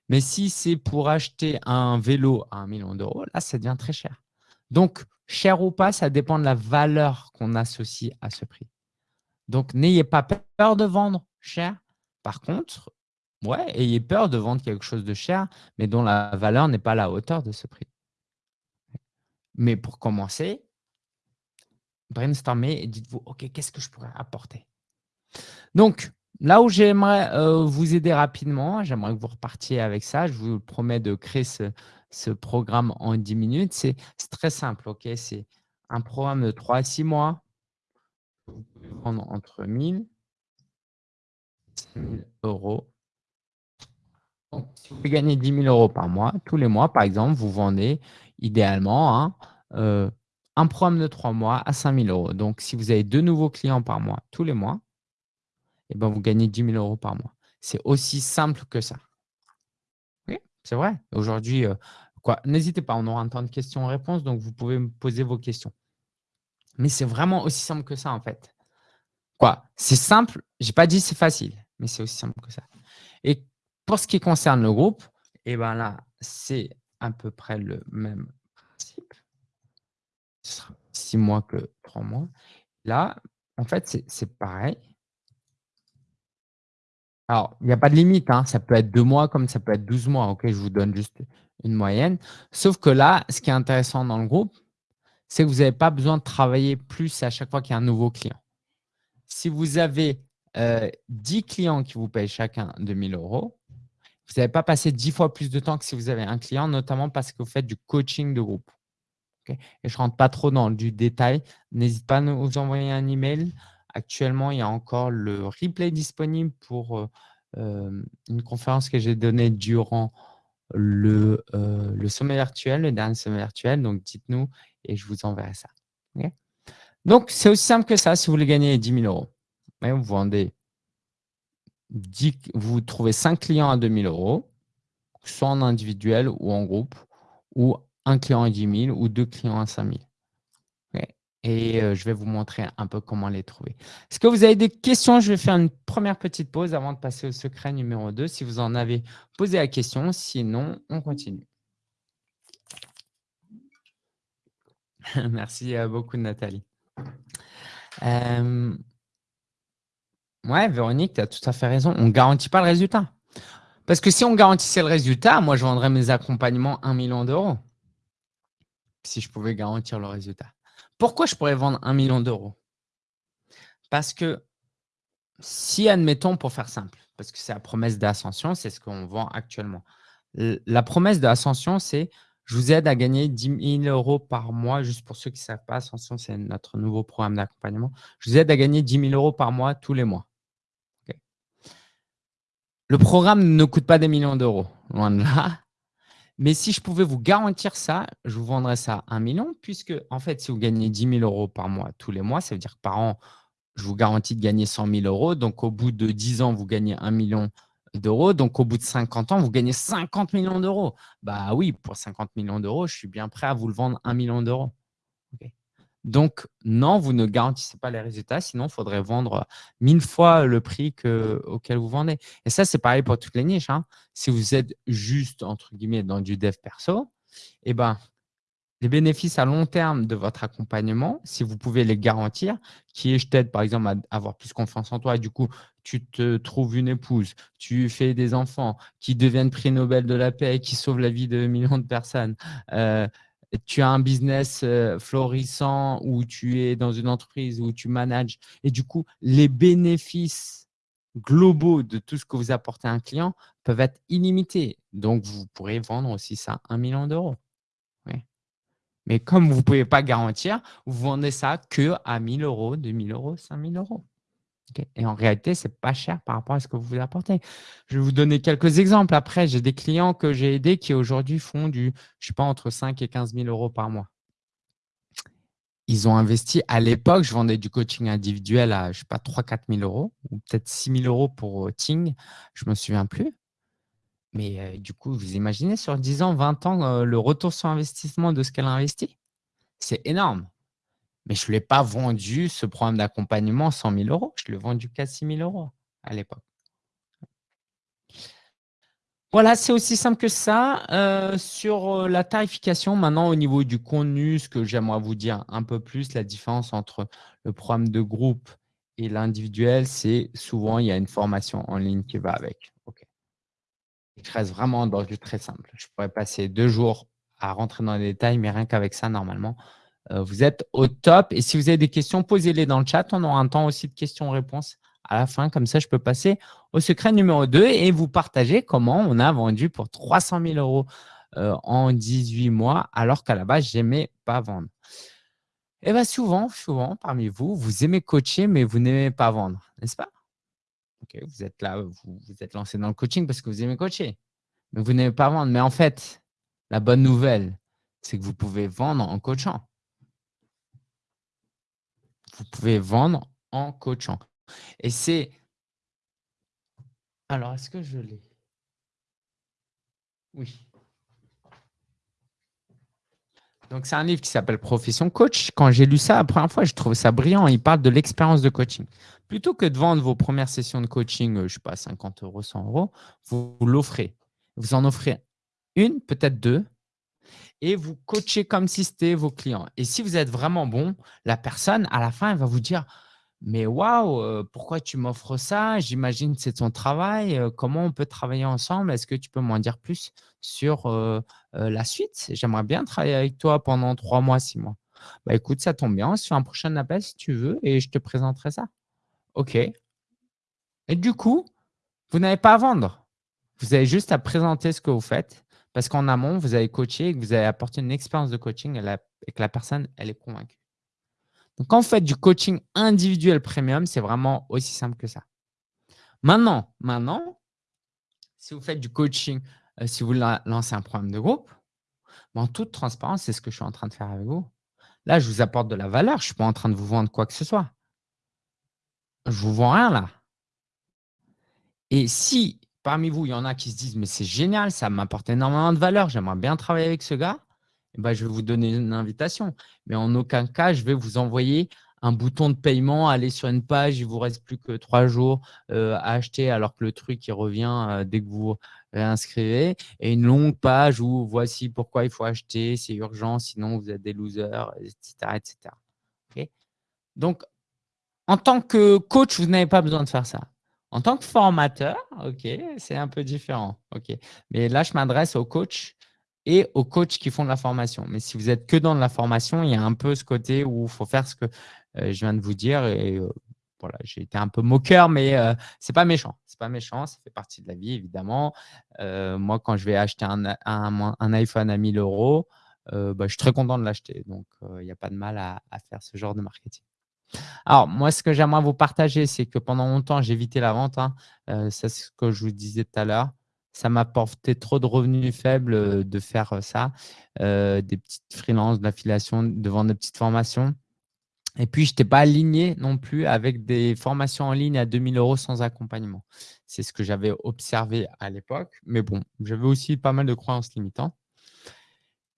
Mais si c'est pour acheter un vélo à un million d'euros, là, ça devient très cher. Donc, cher ou pas, ça dépend de la valeur qu'on associe à ce prix. Donc, n'ayez pas peur de vendre cher. Par contre, Ouais, ayez peur de vendre quelque chose de cher, mais dont la valeur n'est pas à la hauteur de ce prix. Mais pour commencer, brainstormez et dites-vous: «OK, qu'est-ce que je pourrais apporter?» donc là où j'aimerais, heu, vous aider rapidement, j'aimerais que vous repartiez avec ça. Je vous promets de créer ce programme en 10 minutes. C'est très simple, OK? C'est un programme de 3 à 6 mois. Vous pouvez vendre entre 1 000 5 000 €. Donc si vous gagner 10 000 € par mois, tous les mois, par exemple, vous vendez idéalement, hein, heu, un programme de 3 mois à 5 000 €. Donc si vous avez 2 nouveaux clients par mois, tous les mois et ben, vous gagnez 10 000 € par mois. C'est aussi simple que ça. Oui, c'est vrai. Aujourd'hui, quoi n'hésitez pas, on aura un temps de questions-réponses, donc vous pouvez me poser vos questions. Mais c'est vraiment aussi simple que ça, en fait. Quoi? C'est simple, j'ai pas dit c'est facile, mais c'est aussi simple que ça et pour ce qui concerne le groupe et ben, là, c'est à peu près le même principe. Ce sera 6 mois que 3 mois. Là, en fait, c'est pareil. Alors, il y a pas de limite, hein, ça peut être 2 mois comme ça peut être 12 mois, OK? Je vous donne juste une moyenne. Sauf que là, ce qui est intéressant dans le groupe, c'est que vous avez pas besoin de travailler plus à chaque fois qu'il y a un nouveau client. Si vous avez, heu, 10 clients qui vous payent chacun 2 000 €, vous n'allez pas passer 10 fois plus de temps que si vous avez un client, notamment parce que vous faites du coaching de groupe. Et je rentre pas trop dans du détail. N'hésite pas à nous envoyer un email. Actuellement, il y a encore le replay disponible pour, heu, hem, une conférence que j'ai donnée durant le, le sommet virtuel, le dernier sommet virtuel. Donc dites-nous et je vous enverrai ça. Donc c'est aussi simple que ça si vous voulez gagner 10 000 €. Ouais, vous vendez 10 vous trouvez 5 clients à 2 000 €, soit en individuel ou en groupe ou 1 client à 10 000 ou 2 clients à 5 000. OK et heu, je vais vous montrer un peu comment les trouver. Est-ce que vous avez des questions? Je vais faire une première petite pause avant de passer au secret numéro 2 si vous en avez, posez la question, sinon on continue. Merci, heu, beaucoup Nathalie. Hem Ouais, Véronique, tu as tout à fait raison. On garantit pas le résultat. Parce que si on garantissait le résultat, moi, je vendrais mes accompagnements 1 000 000 €. Si je pouvais garantir le résultat. Pourquoi je pourrais vendre 1 000 000 €? Parce que si, admettons, pour faire simple, parce que c'est la promesse d'Ascension, c'est ce qu'on vend actuellement. La promesse d'Ascension, c'est: «Je vous aide à gagner 10 000 € par mois», juste pour ceux qui ne savent pas, Ascension, c'est notre nouveau programme d'accompagnement. «Je vous aide à gagner 10 000 € par mois, tous les mois». Le programme ne coûte pas des millions d'euros, loin de là. Mais si je pouvais vous garantir ça, je vous vendrais ça 1 000 000 puisque, en fait, si vous gagnez 10 000 € par mois, tous les mois, ça veut dire que par an, je vous garantis de gagner 100 000 €. Donc au bout de 10 ans, vous gagnez 1 000 000 €. Donc au bout de 50 ans, vous gagnez 50 000 000 €. Bah oui, pour 50 000 €, je suis bien prêt à vous le vendre 1 000 000 €. OK. Donc non, vous ne garantissez pas les résultats, sinon il faudrait vendre 1000 fois le prix que auquel vous vendez et ça, c'est pareil pour toutes les niches, hein. Si vous êtes «juste» entre guillemets dans du dev perso et ben, les bénéfices à long terme de votre accompagnement, si vous pouvez les garantir, qui est: «Je t'aide par exemple à avoir plus confiance en toi» et du coup, tu te trouves une épouse, tu fais des enfants qui deviennent prix Nobel de la paix, qui sauvent la vie de millions de personnes, heu, tu as un business, heu, florissant ou tu es dans une entreprise où tu manages et du coup, les bénéfices globaux de tout ce que vous apportez à un client peuvent être illimités. Donc vous pourrez vendre aussi ça 1 000 000 €. Oui. Mais comme vous pouvez pas garantir, vous vendez ça qu'à 1 000 €, 2 000 €, 5 000 €. OK et en réalité, c'est pas cher par rapport à ce que vous apportez. Je vais vous donner quelques exemples. Après, j'ai des clients que j'ai aidés qui aujourd'hui font du, je sais pas, entre 5 et 15 000 € par mois. Ils ont investi à l'époque, je vendais du coaching individuel à, je sais pas, 3-4 000 € ou peut-être 6 000 € pour, heu, Ting, je me souviens plus. Mais, du coup, vous imaginez sur 10 ans, 20 ans, le retour sur investissement de ce qu'elle a investi? C'est énorme. Mais je lui ai pas vendu ce programme d'accompagnement 100 000 €. Je l'ai vendu qu'à 6 000 € à l'époque. Voilà, c'est aussi simple que ça. Sur, la tarification, maintenant au niveau du contenu, ce que j'aimerais vous dire un peu plus, la différence entre le programme de groupe et l'individuel, c'est souvent il y a une formation en ligne qui va avec. Je reste vraiment dans du très simple. Je pourrais passer 2 jours à rentrer dans les détails, mais rien qu'avec ça, normalement, heu, vous êtes au top et si vous avez des questions, posez-les dans le chat. On aura un temps aussi de questions-réponses à la fin. Comme ça, je peux passer au secret numéro 2 et vous partager comment on a vendu pour 300 000 €, heu, en 18 mois, alors qu'à la base, j'aimais pas vendre. Et bah, souvent, souvent, parmi vous, vous aimez coacher, mais vous n'aimez pas vendre, n'est-ce pas? OK, vous êtes là, vous vous êtes lancé dans le coaching parce que vous aimez coacher, mais vous n'aimez pas vendre. Mais en fait, la bonne nouvelle, c'est que vous pouvez vendre en coachant. Vous pouvez vendre en coachant et c'est alors, est-ce que je l'ai? Oui. Donc, c'est un livre qui s'appelle «Profession coach». Quand j'ai lu ça la première fois, j'ai trouvé ça brillant. Il parle de l'expérience de coaching. Plutôt que de vendre vos premières sessions de coaching, heu, je ne sais pas 50 €, 100 €, vous l'offrez. Vous en offrez 1, peut-être 2 et vous coachez comme si c'était vos clients et si vous êtes vraiment bon, la personne, à la fin, elle va vous dire: «Mais waouh, heu, pourquoi tu m'offres ça? J'imagine que c'est ton travail, heu, comment on peut travailler ensemble? Est-ce que tu peux m'en dire plus sur, la suite? J'aimerais bien travailler avec toi pendant 3 mois, 6 mois». «Bah, écoute, ça tombe bien, on se fait un prochain appel si tu veux et je te présenterai ça». «OK» et du coup, vous n'avez pas à vendre. Vous avez juste à présenter ce que vous faites parce qu'en amont, vous avez coaché et que vous avez apporté une expérience de coaching et que la personne, elle est convaincue. Donc, quand vous faites du coaching individuel premium, c'est vraiment aussi simple que ça. Maintenant maintenant, si vous faites du coaching, heu, si vous la lancez un programme de groupe, en toute transparence, c'est ce que je suis en train de faire avec vous. Là, je vous apporte de la valeur, je ne suis pas en train de vous vendre quoi que ce soit. Je vous vends rien là. Et si parmi vous, il y en a qui se disent: «Mais c'est génial, ça m'apporte énormément de valeur, j'aimerais bien travailler avec ce gars», et bah, je vais vous donner une invitation. Mais en aucun cas, je vais vous envoyer un bouton de paiement, aller sur une page, il vous reste plus que 3 jours, heu, à acheter alors que le truc il revient, heu, dès que vous réinscrivez et une longue page où voici pourquoi il faut acheter, c'est urgent, sinon vous êtes des losers et cetera et cetera. OK? Donc, en tant que coach, vous n'avez pas besoin de faire ça. En tant que formateur, OK, c'est un peu différent. Mais là, je m'adresse aux coachs et aux coachs qui font de la formation. Mais si vous êtes que dans de la formation, il y a un peu ce côté où il faut faire ce que, heu, je viens de vous dire et heu, voilà, j'ai été un peu moqueur, mais heu, c'est pas méchant. C'est pas méchant, ça fait partie de la vie évidemment. Heu, moi, quand je vais acheter un iPhone à 1 000 €, heu, bah, je suis très content de l'acheter. Donc il y a pas de mal à faire ce genre de marketing. Alors moi, ce que j'aimerais vous partager, c'est que pendant longtemps, j'ai évité la vente, hein. Heu, c'est ce que je vous disais tout à l'heure. Ça m'apportait trop de revenus faibles, heu, de faire, heu, ça, des petites freelances, de l'affiliation, de vendre des petites formations et puis je n'étais pas aligné non plus avec des formations en ligne à 2 000 € sans accompagnement. C'est ce que j'avais observé à l'époque, mais bon, j'avais aussi pas mal de croyances limitantes.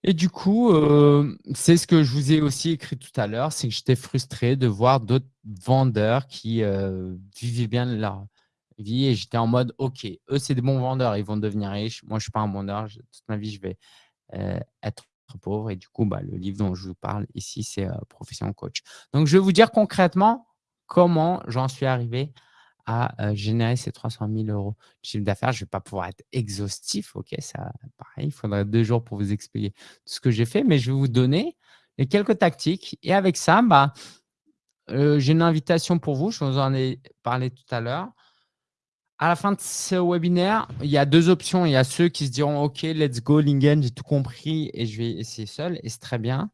Et du coup, heu, c'est ce que je vous ai aussi écrit tout à l'heure, c'est que j'étais frustré de voir d'autres vendeurs qui, heu, vivaient bien leur vie et j'étais en mode: «OK, eux, c'est des bons vendeurs, ils vont devenir riches. Moi, je ne suis pas un vendeur, toute ma vie, je vais, heu, être pauvre» et du coup, bah, le livre dont je vous parle ici, c'est, Profession coach. Donc je vais vous dire concrètement comment j'en suis arrivé heu, générer ces 300 000 € de chiffre d'affaires. Je ne vais pas pouvoir être exhaustif, OK? Ça, pareil, il faudrait 2 jours pour vous expliquer tout ce que j'ai fait, mais je vais vous donner les quelques tactiques et avec ça, bah, j'ai une invitation pour vous, je vous en ai parlé tout à l'heure. À la fin de ce webinaire, il y a 2 options. Il y a ceux qui se diront: «OK, let's go Lingen, j'ai tout compris et je vais essayer seul» et c'est très bien.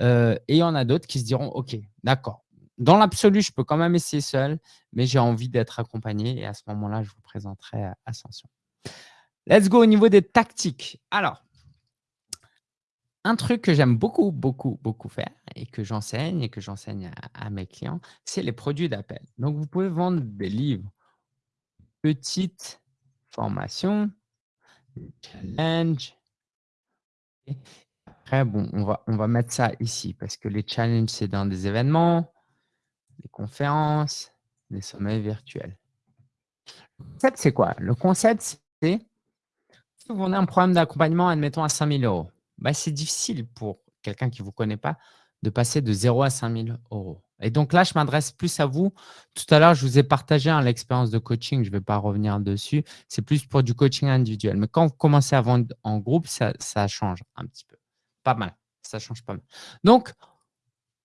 Et il y en a d'autres qui se diront: «OK, d'accord, dans l'absolu, je peux quand même essayer seul, mais j'ai envie d'être accompagné et à ce moment-là, je vous présenterai, heu, Ascension. Let's go au niveau des tactiques. Alors, un truc que j'aime beaucoup, beaucoup, beaucoup faire et que j'enseigne et que j'enseigne à mes clients, c'est les produits d'appel. Donc, vous pouvez vendre des livres, petites formations, challenges après bon, on va on va mettre ça ici parce que les challenges, c'est dans des événements, des conférences, des sommets virtuels. Le concept, c'est quoi? Le concept, c'est si vous vendez un programme d'accompagnement, admettons à 5 000 €, bah, c'est difficile pour quelqu'un qui ne vous connaît pas de passer de 0 à 5 000 €. Et donc là, je m'adresse plus à vous. Tout à l'heure, je vous ai partagé hein, l'expérience de coaching. Je ne vais pas revenir dessus. C'est plus pour du coaching individuel. Mais quand vous commencez à vendre en groupe, ça change un petit peu. Pas mal. Ça change pas mal. Donc,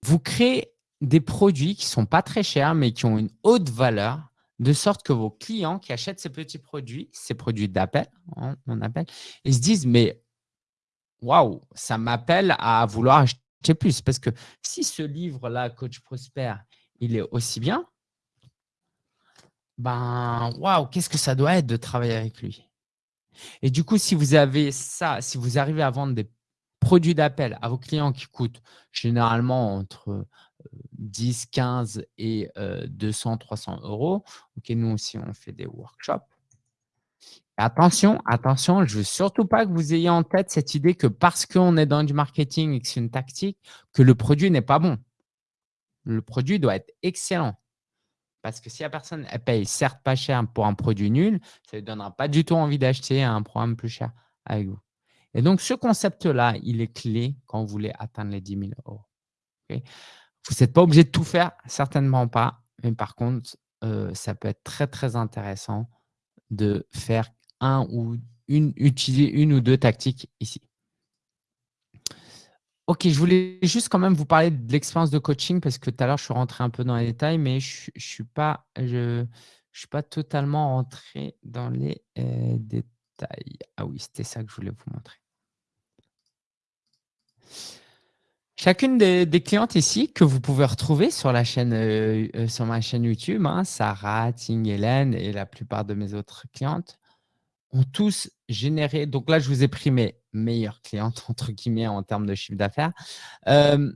vous créez des produits qui ne sont pas très chers, mais qui ont une haute valeur, de sorte que vos clients qui achètent ces petits produits, ces produits d'appel, hein, on appelle, ils se disent, mais waouh, ça m'appelle à vouloir acheter plus. Parce que si ce livre-là, Coach Prosper, il est aussi bien, ben waouh, qu'est-ce que ça doit être de travailler avec lui? Et du coup, si vous avez ça, si vous arrivez à vendre des produits d'appel à vos clients qui coûtent généralement entre 10, 15 et 200, 300 euros. Nous aussi, on fait des workshops. Attention, attention, je ne veux surtout pas que vous ayez en tête cette idée que parce qu'on est dans du marketing et que c'est une tactique, que le produit n'est pas bon. Le produit doit être excellent. Parce que si la personne elle paye certes pas cher pour un produit nul, ça ne lui donnera pas du tout envie d'acheter un programme plus cher avec vous. Et donc, ce concept-là, il est clé quand vous voulez atteindre les 10 000 euros. Vous n'êtes pas obligé de tout faire, certainement pas. Mais par contre, ça peut être très, très intéressant de faire un ou une, utiliser une ou deux tactiques ici. Ok, je voulais juste quand même vous parler de l'expérience de coaching parce que tout à l'heure, je suis rentré un peu dans les détails, mais je ne suis, pas, je, suis pas totalement rentré dans les détails. Ah oui, c'était ça que je voulais vous montrer. Chacune des, clientes ici que vous pouvez retrouver sur, la chaîne, euh, euh, sur ma chaîne YouTube, hein, Sarah, Ting, Hélène et la plupart de mes autres clientes, ont tous généré, donc là, je vous ai pris mes meilleures clientes, entre guillemets, en termes de chiffre d'affaires. Euh,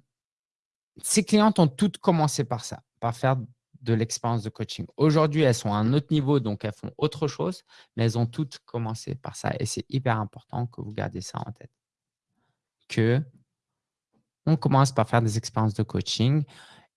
ces clientes ont toutes commencé par ça, par faire de l'expérience de coaching. Aujourd'hui, elles sont à un autre niveau, donc elles font autre chose, mais elles ont toutes commencé par ça. Et c'est hyper important que vous gardiez ça en tête. Que on commence par faire des expériences de coaching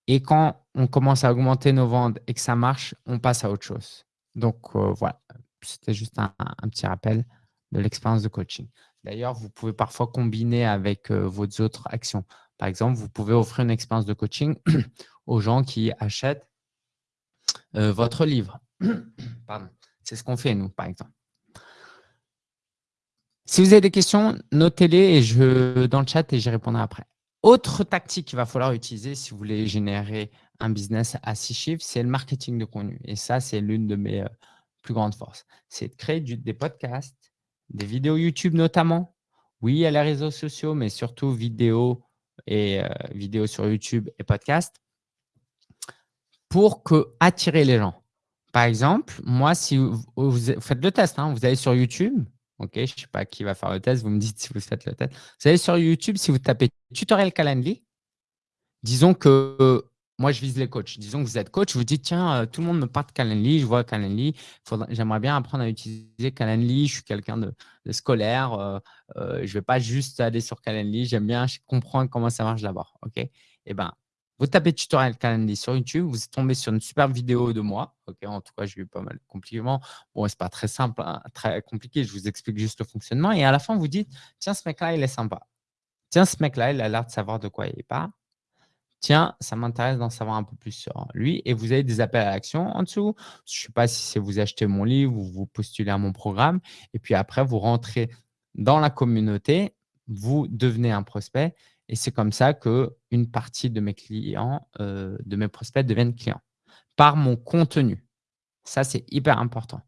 et quand on commence à augmenter nos ventes et que ça marche, on passe à autre chose. Donc, euh, voilà, c'était juste un, petit rappel de l'expérience de coaching. D'ailleurs, vous pouvez parfois combiner avec euh, vos autres actions. Par exemple, vous pouvez offrir une expérience de coaching aux gens qui achètent euh, votre livre. C'est ce qu'on fait, nous, par exemple. Si vous avez des questions, notez-les dans le chat et j'y répondrai après. Autre tactique qu'il va falloir utiliser si vous voulez générer un business à six chiffres, c'est le marketing de contenu. Et ça, c'est l'une de mes euh, plus grande force. C'est de créer des podcasts, des vidéos YouTube notamment. Oui, a les réseaux sociaux, mais surtout vidéos et euh, vidéos sur YouTube et podcasts pour que, attirer les gens. Par exemple, moi, si vous, faites le test, hein, vous allez sur YouTube, ok, je ne sais pas qui va faire le test, vous me dites si vous faites le test. Vous allez sur YouTube, si vous tapez tutoriel Calendly, disons que moi, je vise les coachs. Disons que vous êtes coach, vous dites, tiens, euh, tout le monde me parle de Calendly, je vois Calendly, j'aimerais bien apprendre à utiliser Calendly, je suis quelqu'un de, scolaire, euh, euh, je ne vais pas juste aller sur Calendly, j'aime bien comprendre comment ça marche d'abord. ok? Eh ben, vous tapez tutoriel Calendly sur YouTube, vous tombez sur une super vidéo de moi. en tout cas, j'ai eu pas mal de compliments. Bon, ce n'est pas très simple, hein, très compliqué, je vous explique juste le fonctionnement. Et à la fin, vous dites, tiens, ce mec-là, il est sympa. Tiens, ce mec-là, il a l'air de savoir de quoi il parle tiens, ça m'intéresse d'en savoir un peu plus sur lui. Et vous avez des appels à l'action en dessous. Je ne sais pas si c'est vous achetez mon livre ou vous postulez à mon programme. Et puis après, vous rentrez dans la communauté, vous devenez un prospect. Et c'est comme ça qu'une partie de mes clients, euh, de mes prospects deviennent clients par mon contenu. Ça, c'est hyper important.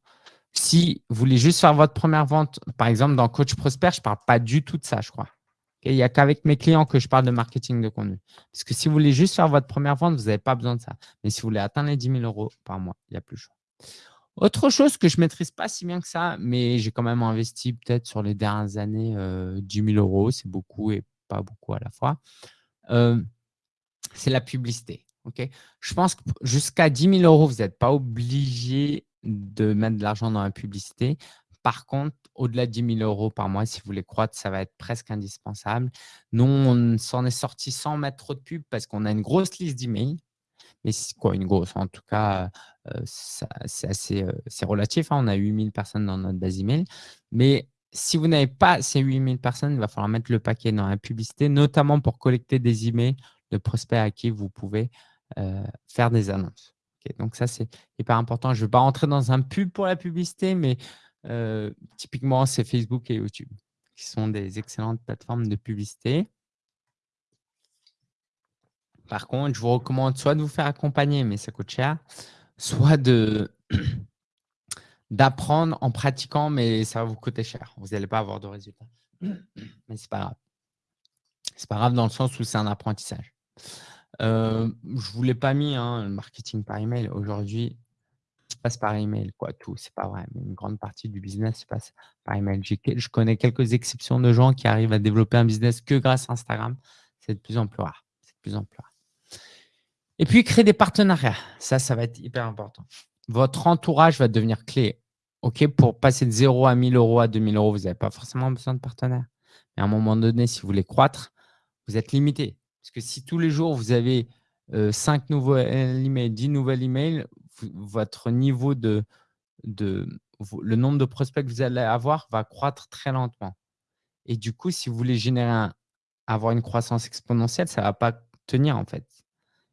Si vous voulez juste faire votre première vente, par exemple, dans Coach Prosper, je ne parle pas du tout de ça, je crois. Il n'y a qu'avec mes clients que je parle de marketing de contenu. Parce que si vous voulez juste faire votre première vente, vous n'avez pas besoin de ça. Mais si vous voulez atteindre les 10 000 euros par mois, il n'y a plus chaud. Autre chose que je ne maîtrise pas si bien que ça, mais j'ai quand même investi peut-être sur les dernières années 10 euh, 000 euros. C'est beaucoup et pas beaucoup à la fois. Euh, c'est la publicité. je pense que jusqu'à 10 000 euros, vous n'êtes pas obligé de mettre de l'argent dans la publicité. Par contre, au-delà de 10 000 euros par mois, si vous voulez croître, ça va être presque indispensable. Nous, on s'en est sorti sans mettre trop de pub parce qu'on a une grosse liste d'emails. Mais quoi, une grosse En tout cas, euh, c'est assez euh, relatif. Hein. On a 8000 personnes dans notre base email. Mais si vous n'avez pas ces 8000 personnes, il va falloir mettre le paquet dans la publicité, notamment pour collecter des emails de prospects à qui vous pouvez faire des annonces. donc ça, c'est hyper important. Je ne vais pas rentrer dans un pub pour la publicité, mais typiquement, c'est Facebook et YouTube qui sont des excellentes plateformes de publicité. Par contre, je vous recommande soit de vous faire accompagner, mais ça coûte cher, soit de d'apprendre en pratiquant, mais ça va vous coûter cher. Vous n'allez pas avoir de résultats. Mais ce n'est pas grave. Ce n'est pas grave dans le sens où c'est un apprentissage. Euh, je ne vous l'ai pas mis, hein, le marketing par email. Aujourd'hui, ça passe par email, quoi, tout. C'est pas vrai, mais une grande partie du business se passe par email. Je connais quelques exceptions de gens qui arrivent à développer un business que grâce à Instagram. C'est de plus en plus rare. C'est de plus en plus rare. Et puis, créer des partenariats. Ça, ça va être hyper important. Votre entourage va devenir clé. OK, pour passer de 0 à 1000 euros à 2000 euros, vous n'avez pas forcément besoin de partenaires. Mais à un moment donné, si vous voulez croître, vous êtes limité. Parce que si tous les jours, vous avez 5 nouveaux emails, 10 nouvelles emails, votre niveau de, de, le nombre de prospects que vous allez avoir va croître très lentement. Et du coup, si vous voulez générer avoir une croissance exponentielle, ça ne va pas tenir en fait.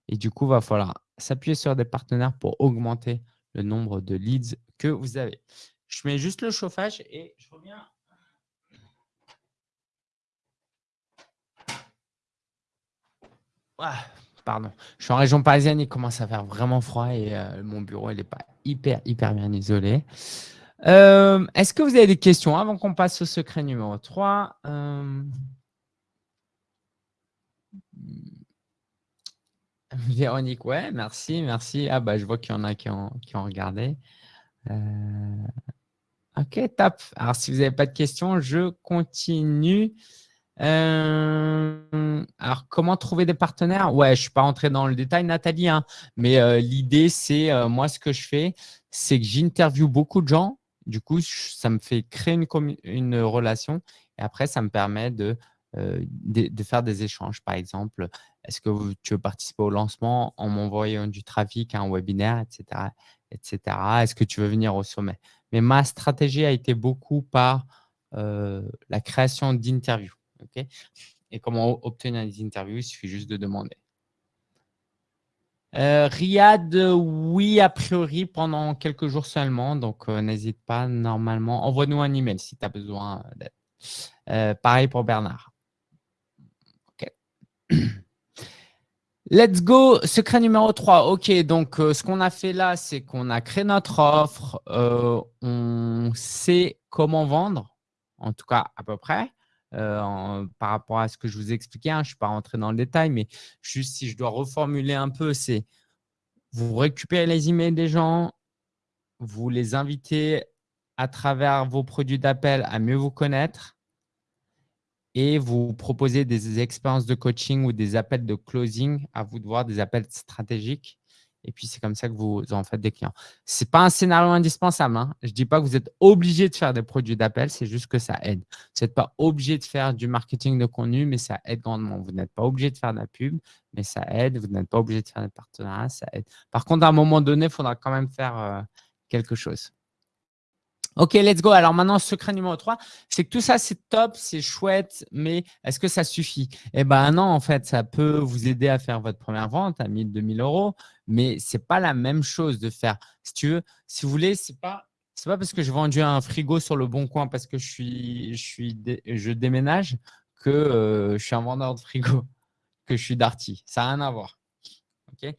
Et du coup, il va falloir s'appuyer sur des partenaires pour augmenter le nombre de leads que vous avez. Je mets juste le chauffage et je reviens. Ah, pardon. Je suis en région parisienne, il commence à faire vraiment froid et euh, mon bureau, n'est pas hyper, hyper bien isolé. Euh, est-ce que vous avez des questions avant qu'on passe au secret numéro 3 euh, Véronique, ouais, merci, merci. Ah bah je vois qu'il y en a qui ont, qui regardé. ok, top. Alors si vous n'avez pas de questions, je continue. Euh, alors, comment trouver des partenaires? Ouais, je ne suis pas rentré dans le détail, Nathalie, hein, mais euh, l'idée, c'est, euh, moi, ce que je fais, c'est que j'interviewe beaucoup de gens. Du coup, ça me fait créer une, une relation et après, ça me permet de, de, faire des échanges. Par exemple, est-ce que tu veux participer au lancement en m'envoyant du trafic, un webinaire, etc. etc. Est-ce que tu veux venir au sommet? Mais ma stratégie a été beaucoup par la création d'interviews. Et comment obtenir des interviews Il suffit juste de demander. Euh, Riyad, oui, a priori, pendant quelques jours seulement. Donc, euh, n'hésite pas, normalement. Envoie-nous un email si tu as besoin d'aide. Euh, pareil pour Bernard. Let's go, secret numéro 3. OK, donc ce qu'on a fait là, c'est qu'on a créé notre offre. on sait comment vendre, en tout cas à peu près. Euh, par rapport à ce que je vous expliquais. Hein, je ne suis pas rentré dans le détail, mais juste si je dois reformuler un peu, c'est vous récupérez les emails des gens, vous les invitez à travers vos produits d'appel à mieux vous connaître et vous proposez des expériences de coaching ou des appels de closing, à vous de voir, des appels stratégiques et puis, c'est comme ça que vous en faites des clients. Ce n'est pas un scénario indispensable. Hein. Je ne dis pas que vous êtes obligé de faire des produits d'appel, c'est juste que ça aide. Vous n'êtes pas obligé de faire du marketing de contenu, mais ça aide grandement. Vous n'êtes pas obligé de faire de la pub, mais ça aide. Vous n'êtes pas obligé de faire des partenariats, ça aide. Par contre, à un moment donné, il faudra quand même faire euh, quelque chose. Ok, let's go. Alors maintenant, secret numéro 3, c'est que tout ça, c'est top, c'est chouette, mais est-ce que ça suffit? Eh bien non, en fait, ça peut vous aider à faire votre première vente à 1000, 2000 euros, mais ce n'est pas la même chose de faire. Si tu veux, si vous voulez, ce n'est pas, pas parce que j'ai vendu un frigo sur le bon coin parce que je, suis, je, suis, je déménage que euh, je suis un vendeur de frigo, que je suis Darty. Ça n'a rien à voir. Ok?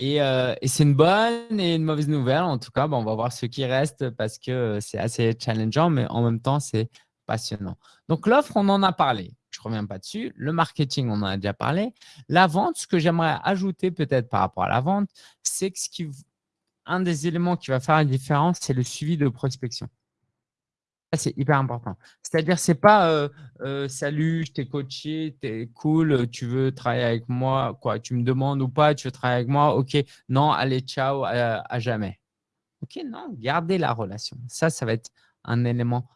Euh, et, c'est une bonne et une mauvaise nouvelle. En tout cas, on va voir ce qui reste parce que c'est assez challengeant, mais en même temps, c'est passionnant. Donc, l'offre, on en a parlé. Je ne reviens pas dessus. Le marketing, on en a déjà parlé. La vente, ce que j'aimerais ajouter peut-être par rapport à la vente, c'est que ce qui, un des éléments qui va faire la différence, c'est le suivi de prospection c'est hyper important. C'est-à-dire, c'est pas salut, je t'ai coaché, t'es cool, tu veux travailler avec moi, quoi, tu me demandes ou pas, tu veux travailler avec moi, ok, non, allez, ciao, à, jamais. Ok, non, gardez la relation. Ça, ça va être un élément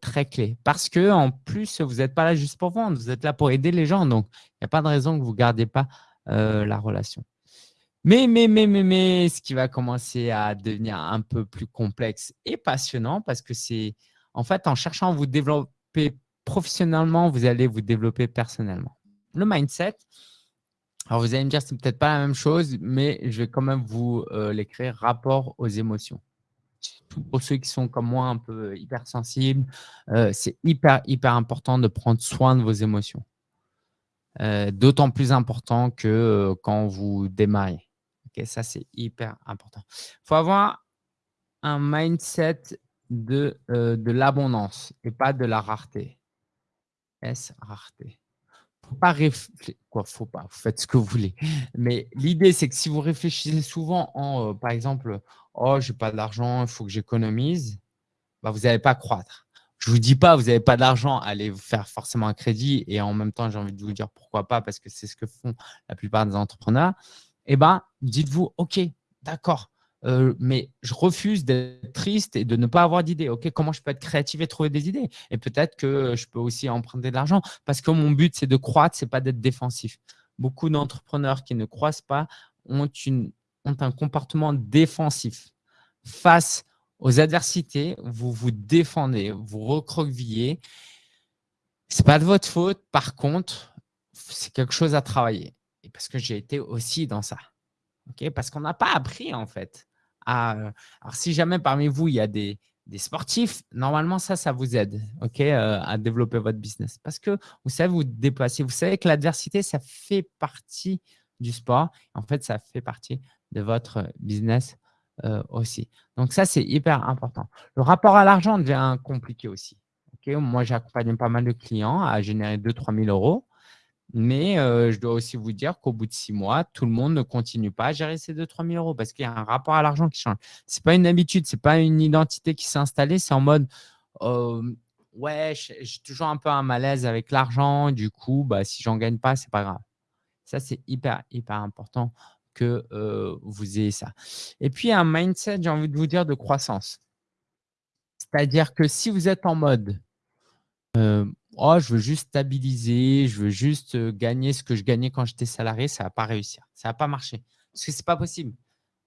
très clé. Parce que en plus, vous n'êtes pas là juste pour vendre, vous êtes là pour aider les gens. Donc, il n'y a pas de raison que vous ne gardiez pas la relation. Mais, mais, mais, mais, mais, ce qui va commencer à devenir un peu plus complexe et passionnant parce que c'est en fait, en cherchant à vous développer professionnellement, vous allez vous développer personnellement. Le mindset, Alors, vous allez me dire, c'est peut-être pas la même chose, mais je vais quand même vous euh, l'écrire rapport aux émotions. Pour ceux qui sont comme moi un peu hypersensibles, euh, c'est hyper, hyper important de prendre soin de vos émotions. Euh, d'autant plus important que quand vous démarrez. Ok, ça, c'est hyper important. Il faut avoir un mindset de, de l'abondance et pas de la rareté. S, rareté? Faut pas réfléchir. Quoi, faut pas, vous faites ce que vous voulez. Mais l'idée, c'est que si vous réfléchissez souvent en, euh, par exemple, oh, j'ai pas d'argent, il faut que j'économise, bah, vous n'allez pas croître. Je vous dis pas, vous n'avez pas d'argent, allez vous faire forcément un crédit. Et en même temps, j'ai envie de vous dire pourquoi pas, parce que c'est ce que font la plupart des entrepreneurs. Eh ben, dites-vous, OK, d'accord, euh, mais je refuse d'être triste et de ne pas avoir d'idées. Ok, comment je peux être créatif et trouver des idées? Et peut-être que je peux aussi emprunter de l'argent parce que mon but, c'est de croître, c'est pas d'être défensif. Beaucoup d'entrepreneurs qui ne croissent pas ont, une, ont un comportement défensif. Face aux adversités, vous vous défendez, vous recroquevillez. Ce n'est pas de votre faute. Par contre, c'est quelque chose à travailler. Parce que j'ai été aussi dans ça. parce qu'on n'a pas appris en fait alors, si jamais parmi vous, il y a des, sportifs, normalement, ça, ça vous aide ok, à développer votre business. Parce que vous savez vous déplacer. Vous savez que l'adversité, ça fait partie du sport. En fait, ça fait partie de votre business aussi. Donc, ça, c'est hyper important. Le rapport à l'argent devient compliqué aussi. ok? Moi, j'accompagne pas mal de clients à générer 2-3 000 euros. Mais je dois aussi vous dire qu'au bout de six mois, tout le monde ne continue pas à gérer ces 2-3 000 euros parce qu'il y a un rapport à l'argent qui change. Ce n'est pas une habitude, ce n'est pas une identité qui s'est installée. C'est en mode ouais, j'ai toujours un peu un malaise avec l'argent. Du coup, bah, si j'en gagne pas, ce n'est pas grave. Ça, c'est hyper, hyper important que vous ayez ça. Et puis, un mindset, j'ai envie de vous dire, de croissance. C'est-à-dire que si vous êtes en mode oh, je veux juste stabiliser, je veux juste gagner ce que je gagnais quand j'étais salarié, ça ne va pas réussir. Ça ne va pas marcher. Parce que ce n'est pas possible.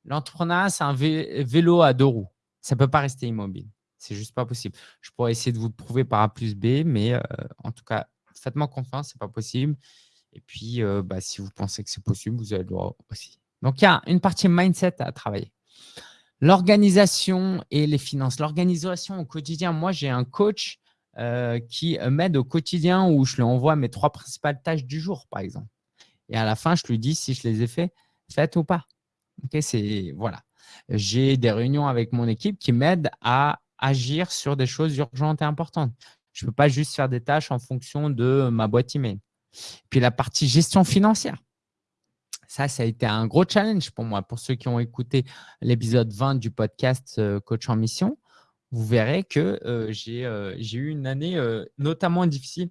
L'entrepreneuriat, c'est un vélo à deux roues. Ça ne peut pas rester immobile. C'est juste pas possible. Je pourrais essayer de vous le prouver par A plus B, mais en tout cas, faites-moi confiance, ce n'est pas possible. Et puis, bah, si vous pensez que c'est possible, vous avez le droit aussi. Donc, il y a une partie mindset à travailler. L'organisation et les finances. L'organisation au quotidien, moi, j'ai un coach euh, qui m'aide au quotidien où je lui envoie mes trois principales tâches du jour, par exemple. Et à la fin, je lui dis si je les ai fait, faites ou pas. c'est voilà. J'ai des réunions avec mon équipe qui m'aident à agir sur des choses urgentes et importantes. Je ne peux pas juste faire des tâches en fonction de ma boîte email. Puis la partie gestion financière. Ça, ça a été un gros challenge pour moi. Pour ceux qui ont écouté l'épisode 20 du podcast euh, Coach en Mission, vous verrez que j'ai eu une année notamment difficile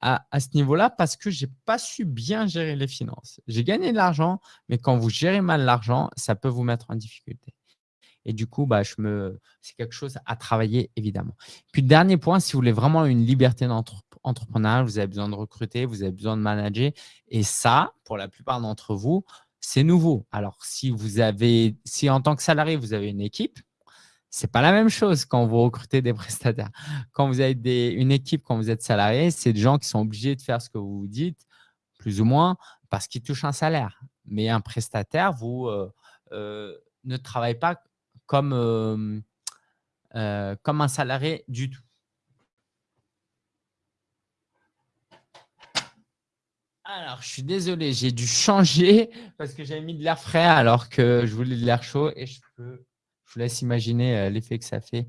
à, ce niveau-là parce que je n'ai pas su bien gérer les finances. J'ai gagné de l'argent, mais quand vous gérez mal l'argent, ça peut vous mettre en difficulté. Et du coup, bah, c'est quelque chose à travailler, évidemment. Puis, dernier point, si vous voulez vraiment une liberté d'entrepreneuriat, vous avez besoin de recruter, vous avez besoin de manager. Et ça, pour la plupart d'entre vous, c'est nouveau. Alors, si vous avez, si en tant que salarié, vous avez une équipe, c'est pas la même chose quand vous recrutez des prestataires. Quand vous avez une équipe, quand vous êtes salarié, c'est des gens qui sont obligés de faire ce que vous vous dites, plus ou moins, parce qu'ils touchent un salaire. Mais un prestataire, vous euh, euh, ne travaillez pas comme, euh, comme un salarié du tout. Alors, je suis désolé, j'ai dû changer parce que j'avais mis de l'air frais alors que je voulais de l'air chaud et je peux je vous laisse imaginer euh, l'effet que ça fait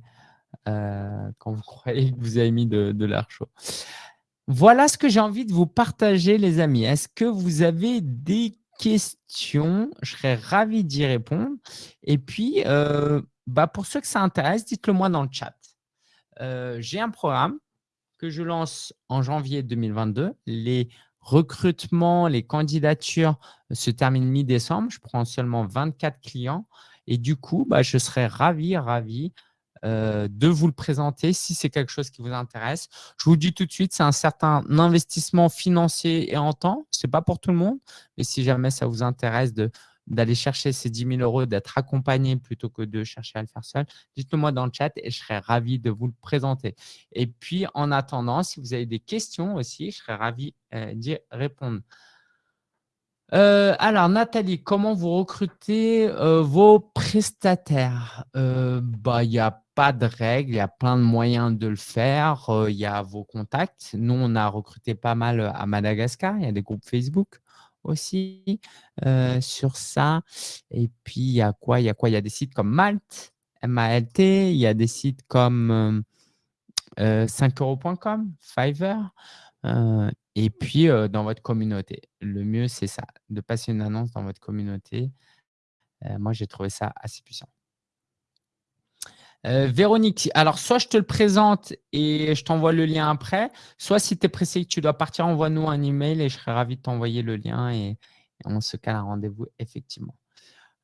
euh, quand vous croyez que vous avez mis de, l'air chaud. Voilà ce que j'ai envie de vous partager, les amis. Est-ce que vous avez des questions? Je serais ravi d'y répondre. Et puis, euh, bah pour ceux que ça intéresse, dites-le moi dans le chat. j'ai un programme que je lance en janvier 2022. Les recrutements, les candidatures se terminent mi-décembre. Je prends seulement 24 clients et du coup, bah, je serais ravi, ravi euh, de vous le présenter si c'est quelque chose qui vous intéresse. Je vous dis tout de suite, c'est un certain investissement financier et en temps. Ce n'est pas pour tout le monde, mais si jamais ça vous intéresse d'aller chercher ces 10 000 euros, d'être accompagné plutôt que de chercher à le faire seul, dites-le moi dans le chat et je serais ravi de vous le présenter. Et puis, en attendant, si vous avez des questions aussi, je serais ravi euh, d'y répondre. Euh, alors, Nathalie, comment vous recrutez euh, vos prestataires? Euh, bah, Il n'y a pas de règle, il y a plein de moyens de le faire. Il y a vos contacts. Nous, on a recruté pas mal à Madagascar. Il y a des groupes Facebook aussi sur ça. Et puis, il y a quoi? Il y a quoi? Il y a des sites comme Malte, M-A-L-T. Il y a des sites comme 5euros.com, Fiverr. Et puis, dans votre communauté. Le mieux, c'est ça, de passer une annonce dans votre communauté. moi, j'ai trouvé ça assez puissant. Véronique, alors soit je te le présente et je t'envoie le lien après, soit si tu es pressé que tu dois partir, envoie-nous un email et je serai ravi de t'envoyer le lien et, on se cale un rendez-vous effectivement.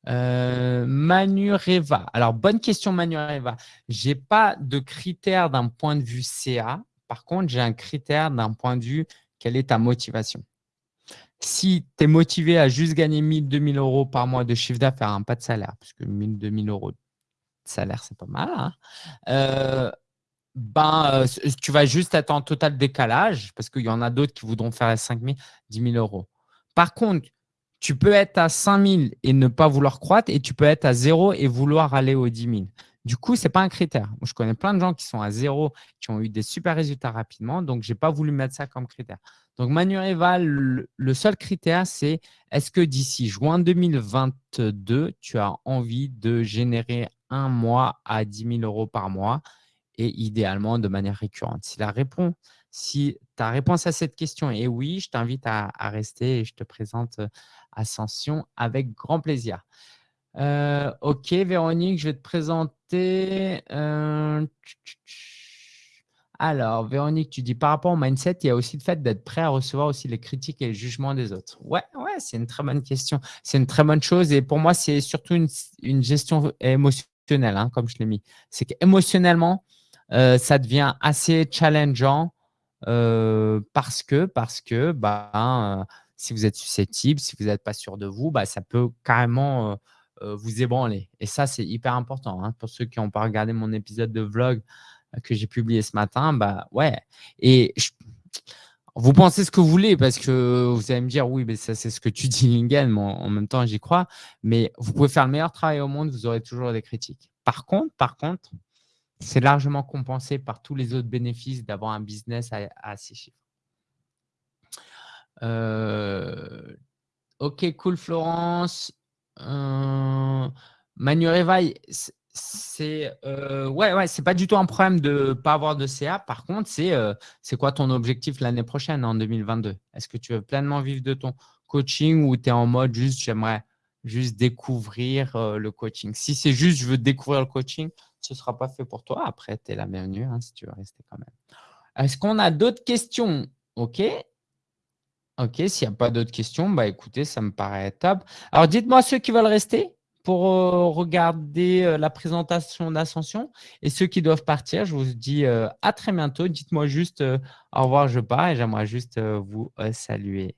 Manu Reva. Alors, bonne question Manu Reva. Je n'ai pas de critères d'un point de vue CA. Par contre, j'ai un critère d'un point de vue quelle est ta motivation? Si tu es motivé à juste gagner 1000, 2000 euros par mois de chiffre d'affaires, hein, pas de salaire, parce que 1000, 2000 euros de salaire, c'est pas mal, hein, euh, ben, euh, tu vas juste être en total décalage parce qu'il y en a d'autres qui voudront faire 5 000, 10 000 euros. Par contre, tu peux être à 5 000 et ne pas vouloir croître et tu peux être à 0 et vouloir aller aux 10 000. Du coup, ce n'est pas un critère. je connais plein de gens qui sont à zéro, qui ont eu des super résultats rapidement. Donc, je n'ai pas voulu mettre ça comme critère. Donc, Manuel le, le seul critère, c'est est-ce que d'ici juin 2022, tu as envie de générer un mois à 10 000 euros par mois et idéalement de manière récurrente? Si la si ta réponse à cette question est oui, je t'invite à, à, rester et je te présente euh, Ascension avec grand plaisir. Euh, ok, Véronique, je vais te présenter. Euh, alors, Véronique, tu dis par rapport au mindset, il y a aussi le fait d'être prêt à recevoir aussi les critiques et le jugement des autres. Ouais, ouais, c'est une très bonne question. C'est une très bonne chose. Et pour moi, c'est surtout une, gestion émotionnelle, hein, comme je l'ai mis. C'est qu'émotionnellement, euh, ça devient assez challengeant parce que, parce que bah, si vous êtes susceptible, si vous n'êtes pas sûr de vous, bah, ça peut carrément vous ébranler. Et ça, c'est hyper important. Hein. Pour ceux qui n'ont pas regardé mon épisode de vlog euh, que j'ai publié ce matin, bah ouais. Et vous pensez ce que vous voulez parce que vous allez me dire, oui, mais ça, c'est ce que tu dis, Lingen, mais en même temps, j'y crois. Mais vous pouvez faire le meilleur travail au monde, vous aurez toujours des critiques. Par contre, par contre, c'est largement compensé par tous les autres bénéfices d'avoir un business à, à chiffres. Euh, ok, cool, Florence. Manu Réveil, c'est euh, ouais, ouais, c'est pas du tout un problème de pas avoir de CA. Par contre, c'est euh, c'est quoi ton objectif l'année prochaine en 2022 Est-ce que tu veux pleinement vivre de ton coaching ou tu es en mode juste j'aimerais juste découvrir euh, le coaching? Si c'est juste je veux découvrir le coaching, ce sera pas fait pour toi. Après, tu es la bienvenue hein, si tu veux rester quand même. Est-ce qu'on a d'autres questions? Ok. Ok, s'il n'y a pas d'autres questions, bah écoutez, ça me paraît top. Alors, dites-moi ceux qui veulent rester pour euh, regarder euh, la présentation d'Ascension et ceux qui doivent partir, je vous dis euh, à très bientôt. Dites-moi juste au revoir, je pars et j'aimerais juste vous saluer.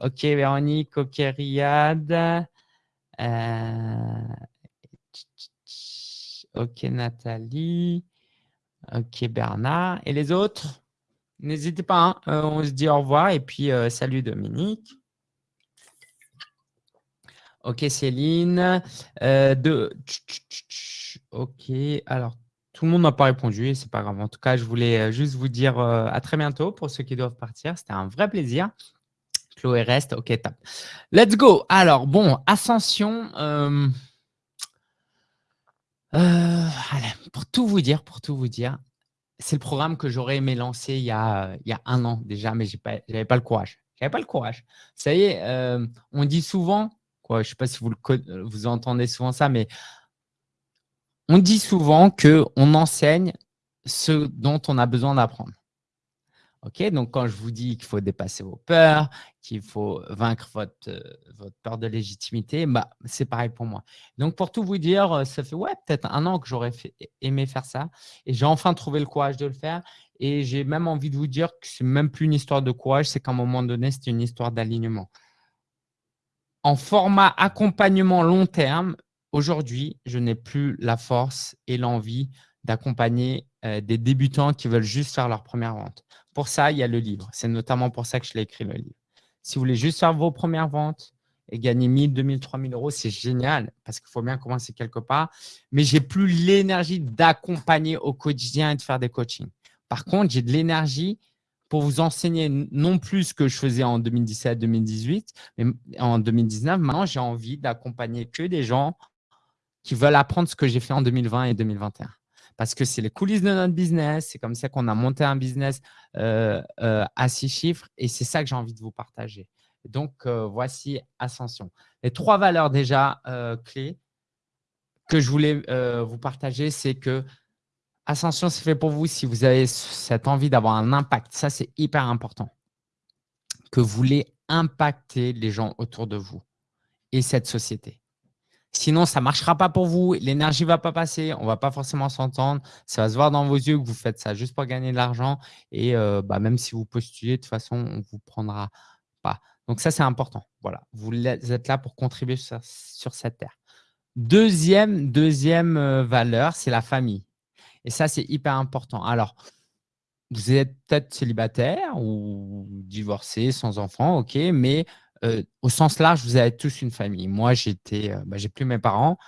ok, Véronique, ok, Riyad. ok, Nathalie. Ok, Bernard. Et les autres? N'hésitez pas, hein. euh, on se dit au revoir et puis euh, salut Dominique. Ok Céline. Euh. Ok, alors tout le monde n'a pas répondu c'est pas grave. En tout cas, je voulais juste vous dire à très bientôt pour ceux qui doivent partir. C'était un vrai plaisir. Chloé reste, ok, top. Let's go. Alors, bon, Ascension. allez, pour tout vous dire, pour tout vous dire, c'est le programme que j'aurais aimé lancer il y, a, il y a un an déjà, mais je n'avais pas le courage. J'avais pas le courage. Ça y est, euh, on dit souvent, quoi, je ne sais pas si vous, le, vous entendez souvent ça, mais on dit souvent qu'on enseigne ce dont on a besoin d'apprendre. Ok, donc quand je vous dis qu'il faut dépasser vos peurs, qu'il faut vaincre votre, euh, votre peur de légitimité, bah, c'est pareil pour moi. Donc pour tout vous dire, euh, ça fait ouais, peut-être un an que j'aurais aimé faire ça et j'ai enfin trouvé le courage de le faire. Et j'ai même envie de vous dire que ce n'est même plus une histoire de courage, c'est qu'à un moment donné, c'est une histoire d'alignement. En format accompagnement long terme, aujourd'hui, je n'ai plus la force et l'envie d'accompagner euh, des débutants qui veulent juste faire leur première vente. Pour ça, il y a le livre. C'est notamment pour ça que je l'ai écrit, le livre. Si vous voulez juste faire vos premières ventes et gagner 1000, 2000, 3000 euros, c'est génial parce qu'il faut bien commencer quelque part. Mais j'ai plus l'énergie d'accompagner au quotidien et de faire des coachings. Par contre, j'ai de l'énergie pour vous enseigner non plus ce que je faisais en 2017, 2018, mais en 2019. Maintenant, j'ai envie d'accompagner que des gens qui veulent apprendre ce que j'ai fait en 2020 et 2021 parce que c'est les coulisses de notre business. C'est comme ça qu'on a monté un business euh, euh, à six chiffres et c'est ça que j'ai envie de vous partager. Donc, euh, voici Ascension. Les trois valeurs déjà clés que je voulais vous partager, c'est que Ascension, c'est fait pour vous si vous avez cette envie d'avoir un impact. Ça, c'est hyper important. Que vous voulez impacter les gens autour de vous et cette société. Sinon, ça ne marchera pas pour vous. L'énergie ne va pas passer. On ne va pas forcément s'entendre. Ça va se voir dans vos yeux que vous faites ça juste pour gagner de l'argent. Et euh, bah, même si vous postulez, de toute façon, on ne vous prendra pas. Donc, ça, c'est important. Voilà. Vous êtes là pour contribuer sur, cette terre. Deuxième, deuxième euh, valeur, c'est la famille. Et ça, c'est hyper important. Alors, vous êtes peut-être célibataire ou divorcé, sans enfant, ok, mais euh, au sens large, vous avez tous une famille. Moi, j'étais, euh, bah, j'ai plus mes parents.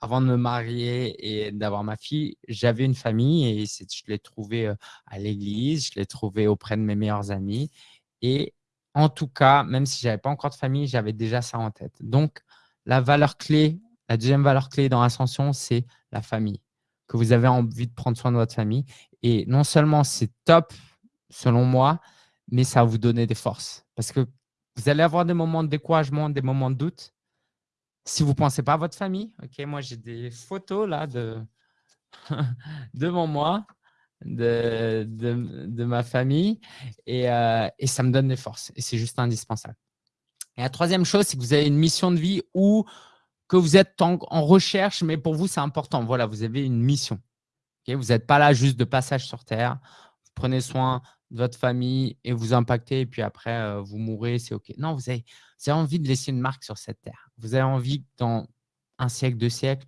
Avant de me marier et d'avoir ma fille, j'avais une famille et je l'ai trouvée euh, à l'église, je l'ai trouvée auprès de mes meilleurs amis. Et en tout cas, même si je n'avais pas encore de famille, j'avais déjà ça en tête. Donc, la valeur clé, la deuxième valeur clé dans Ascension, c'est la famille. Que vous avez envie de prendre soin de votre famille. Et non seulement c'est top, selon moi, mais ça va vous donner des forces. Parce que vous allez avoir des moments de découragement, des moments de doute. Si vous ne pensez pas à votre famille, moi j'ai des photos là de devant moi de, de, ma famille euh, et, ça me donne des forces et c'est juste indispensable. Et la troisième chose, c'est que vous avez une mission de vie ou que vous êtes en, recherche, mais pour vous, c'est important. Voilà, vous avez une mission. vous n'êtes pas là juste de passage sur Terre. Vous prenez soin votre famille et vous impacter et puis après, euh, vous mourrez, c'est OK. Non, vous avez, envie de laisser une marque sur cette terre. Vous avez envie que dans un siècle, deux siècles,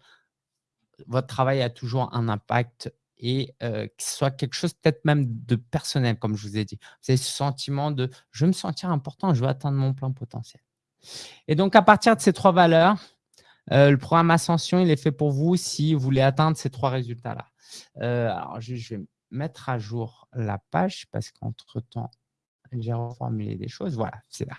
votre travail a toujours un impact et euh, que ce soit quelque chose peut-être même de personnel, comme je vous ai dit. Vous avez ce sentiment de « je veux me sentir important, je veux atteindre mon plein potentiel ». Et donc, à partir de ces trois valeurs, euh, le programme Ascension, il est fait pour vous si vous voulez atteindre ces trois résultats-là. alors, je, mettre à jour la page parce qu'entre-temps, j'ai reformulé des choses. Voilà, c'est là.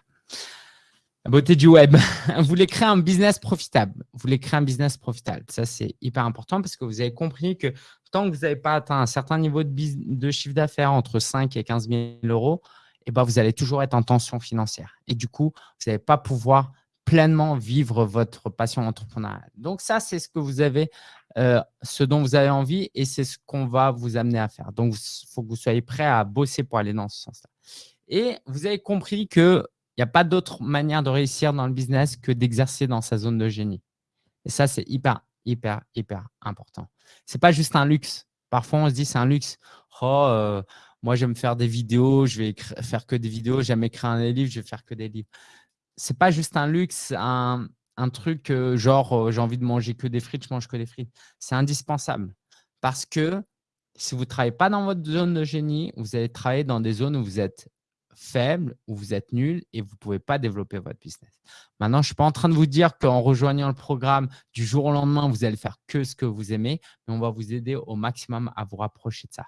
La beauté du web. vous voulez créer un business profitable. Vous voulez créer un business profitable. Ça, c'est hyper important parce que vous avez compris que tant que vous n'avez pas atteint un certain niveau de, de chiffre d'affaires entre 5 et 15 000 euros, eh ben, vous allez toujours être en tension financière. Et du coup, vous n'allez pas pouvoir pleinement vivre votre passion entrepreneuriale. Donc ça, c'est ce que vous avez, euh, ce dont vous avez envie et c'est ce qu'on va vous amener à faire. Donc, il faut que vous soyez prêt à bosser pour aller dans ce sens-là. Et vous avez compris qu'il n'y a pas d'autre manière de réussir dans le business que d'exercer dans sa zone de génie. Et ça, c'est hyper, hyper, hyper important. Ce n'est pas juste un luxe. Parfois, on se dit c'est un luxe. Oh, euh, moi, j'aime faire des vidéos, je vais faire que des vidéos, j'aime écrire des livres, je vais faire que des livres c'est pas juste un luxe, un, truc euh, genre euh, j'ai envie de manger que des frites, je mange que des frites. C'est indispensable parce que si vous ne travaillez pas dans votre zone de génie, vous allez travailler dans des zones où vous êtes faible, où vous êtes nul et vous ne pouvez pas développer votre business. Maintenant, je ne suis pas en train de vous dire qu'en rejoignant le programme, du jour au lendemain, vous allez faire que ce que vous aimez, mais on va vous aider au maximum à vous rapprocher de ça.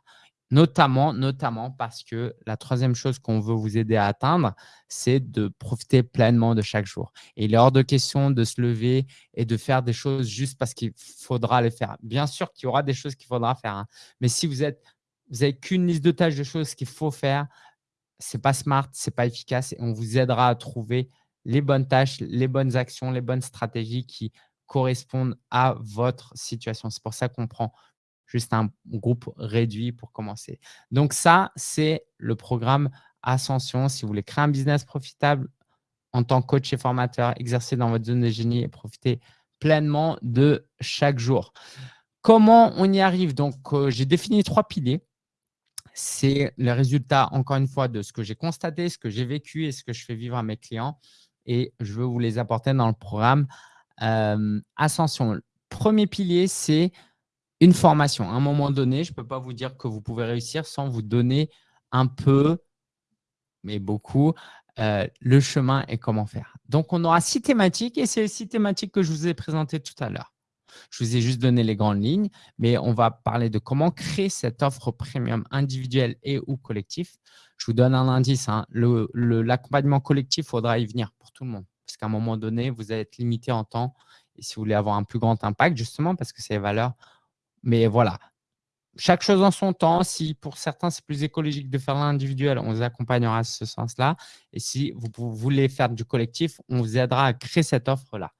Notamment, notamment parce que la troisième chose qu'on veut vous aider à atteindre, c'est de profiter pleinement de chaque jour. Et il est hors de question de se lever et de faire des choses juste parce qu'il faudra les faire. Bien sûr qu'il y aura des choses qu'il faudra faire, hein. mais si vous êtes, vous n'avez qu'une liste de tâches de choses qu'il faut faire, ce n'est pas smart, ce n'est pas efficace et on vous aidera à trouver les bonnes tâches, les bonnes actions, les bonnes stratégies qui correspondent à votre situation. C'est pour ça qu'on prend juste un groupe réduit pour commencer. Donc ça, c'est le programme Ascension. Si vous voulez créer un business profitable en tant que coach et formateur, exercer dans votre zone de génie et profiter pleinement de chaque jour. Comment on y arrive? Donc, euh, j'ai défini trois piliers. C'est le résultat, encore une fois, de ce que j'ai constaté, ce que j'ai vécu et ce que je fais vivre à mes clients. Et je veux vous les apporter dans le programme euh, Ascension. premier pilier, c'est une formation. À un moment donné, je ne peux pas vous dire que vous pouvez réussir sans vous donner un peu, mais beaucoup, euh, le chemin et comment faire. Donc, on aura six thématiques et c'est les six thématiques que je vous ai présentées tout à l'heure. Je vous ai juste donné les grandes lignes, mais on va parler de comment créer cette offre premium individuelle et ou collectif. Je vous donne un indice. Hein. L'accompagnement collectif, il faudra y venir pour tout le monde. Parce qu'à un moment donné, vous allez être limité en temps. Et si vous voulez avoir un plus grand impact, justement, parce que c'est les valeurs. Mais voilà, chaque chose en son temps. Si pour certains, c'est plus écologique de faire l'individuel, on vous accompagnera à ce sens-là. Et si vous voulez faire du collectif, on vous aidera à créer cette offre-là.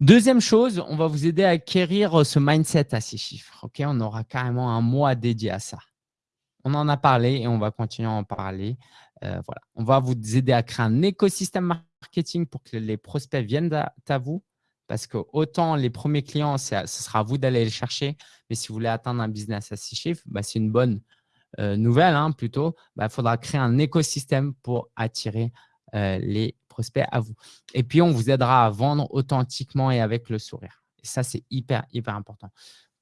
Deuxième chose, on va vous aider à acquérir ce mindset à six chiffres. On aura carrément un mois dédié à ça. On en a parlé et on va continuer à en parler. Euh. On va vous aider à créer un écosystème marketing pour que les prospects viennent à vous. Parce que autant les premiers clients, ce sera à vous d'aller les chercher. Mais si vous voulez atteindre un business à six chiffres, bah, c'est une bonne euh, nouvelle hein, plutôt. Il bah, faudra créer un écosystème pour attirer euh, les prospects à vous. Et puis, on vous aidera à vendre authentiquement et avec le sourire. Et ça, c'est hyper, hyper important.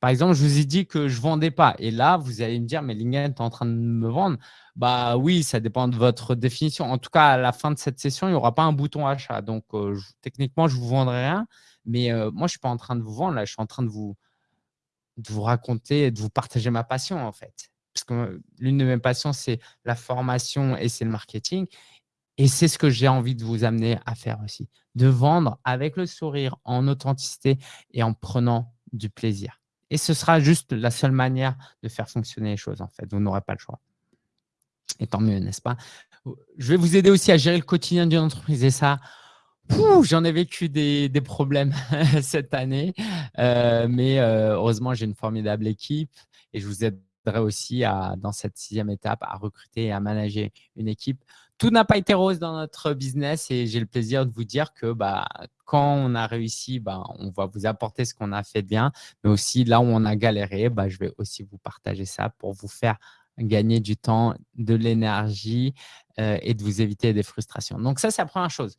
Par exemple, je vous ai dit que je ne vendais pas. Et là, vous allez me dire, mais Lingen, tu es en train de me vendre. Bah oui, ça dépend de votre définition. En tout cas, à la fin de cette session, il n'y aura pas un bouton achat. Donc, euh, techniquement, je ne vous vendrai rien. Mais moi, je ne suis pas en train de vous vendre. Là, je suis en train de vous, de vous raconter, de vous partager ma passion, en fait. Parce que l'une de mes passions, c'est la formation et c'est le marketing. Et c'est ce que j'ai envie de vous amener à faire aussi. De vendre avec le sourire, en authenticité et en prenant du plaisir. Et ce sera juste la seule manière de faire fonctionner les choses, en fait. Vous n'aurez pas le choix. Et tant mieux, n'est-ce pas? Je vais vous aider aussi à gérer le quotidien d'une entreprise. Et ça, j'en ai vécu des, problèmes cette année. Euh, mais euh, heureusement, j'ai une formidable équipe. Et je vous aiderai aussi, dans cette sixième étape, à recruter et à manager une équipe tout n'a pas été rose dans notre business et j'ai le plaisir de vous dire que bah, quand on a réussi, bah, on va vous apporter ce qu'on a fait de bien, mais aussi là où on a galéré, bah, je vais aussi vous partager ça pour vous faire gagner du temps, de l'énergie euh, et de vous éviter des frustrations. Donc ça, c'est la première chose.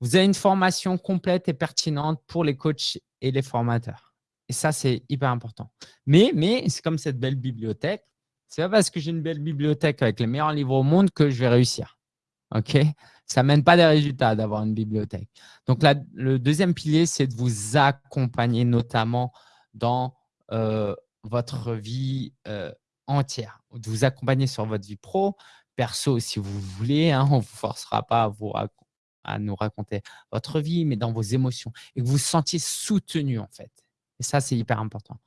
Vous avez une formation complète et pertinente pour les coachs et les formateurs. Et ça, c'est hyper important. Mais, mais c'est comme cette belle bibliothèque. C'est pas parce que j'ai une belle bibliothèque avec les meilleurs livres au monde que je vais réussir. OK? Ça ne mène pas des résultats d'avoir une bibliothèque. Donc, le deuxième pilier, c'est de vous accompagner notamment dans euh, votre vie euh, entière, de vous accompagner sur votre vie pro, perso si vous voulez. Hein, on ne vous forcera pas à, vous à nous raconter votre vie, mais dans vos émotions et que vous vous sentiez soutenu en fait. Et ça, c'est hyper important.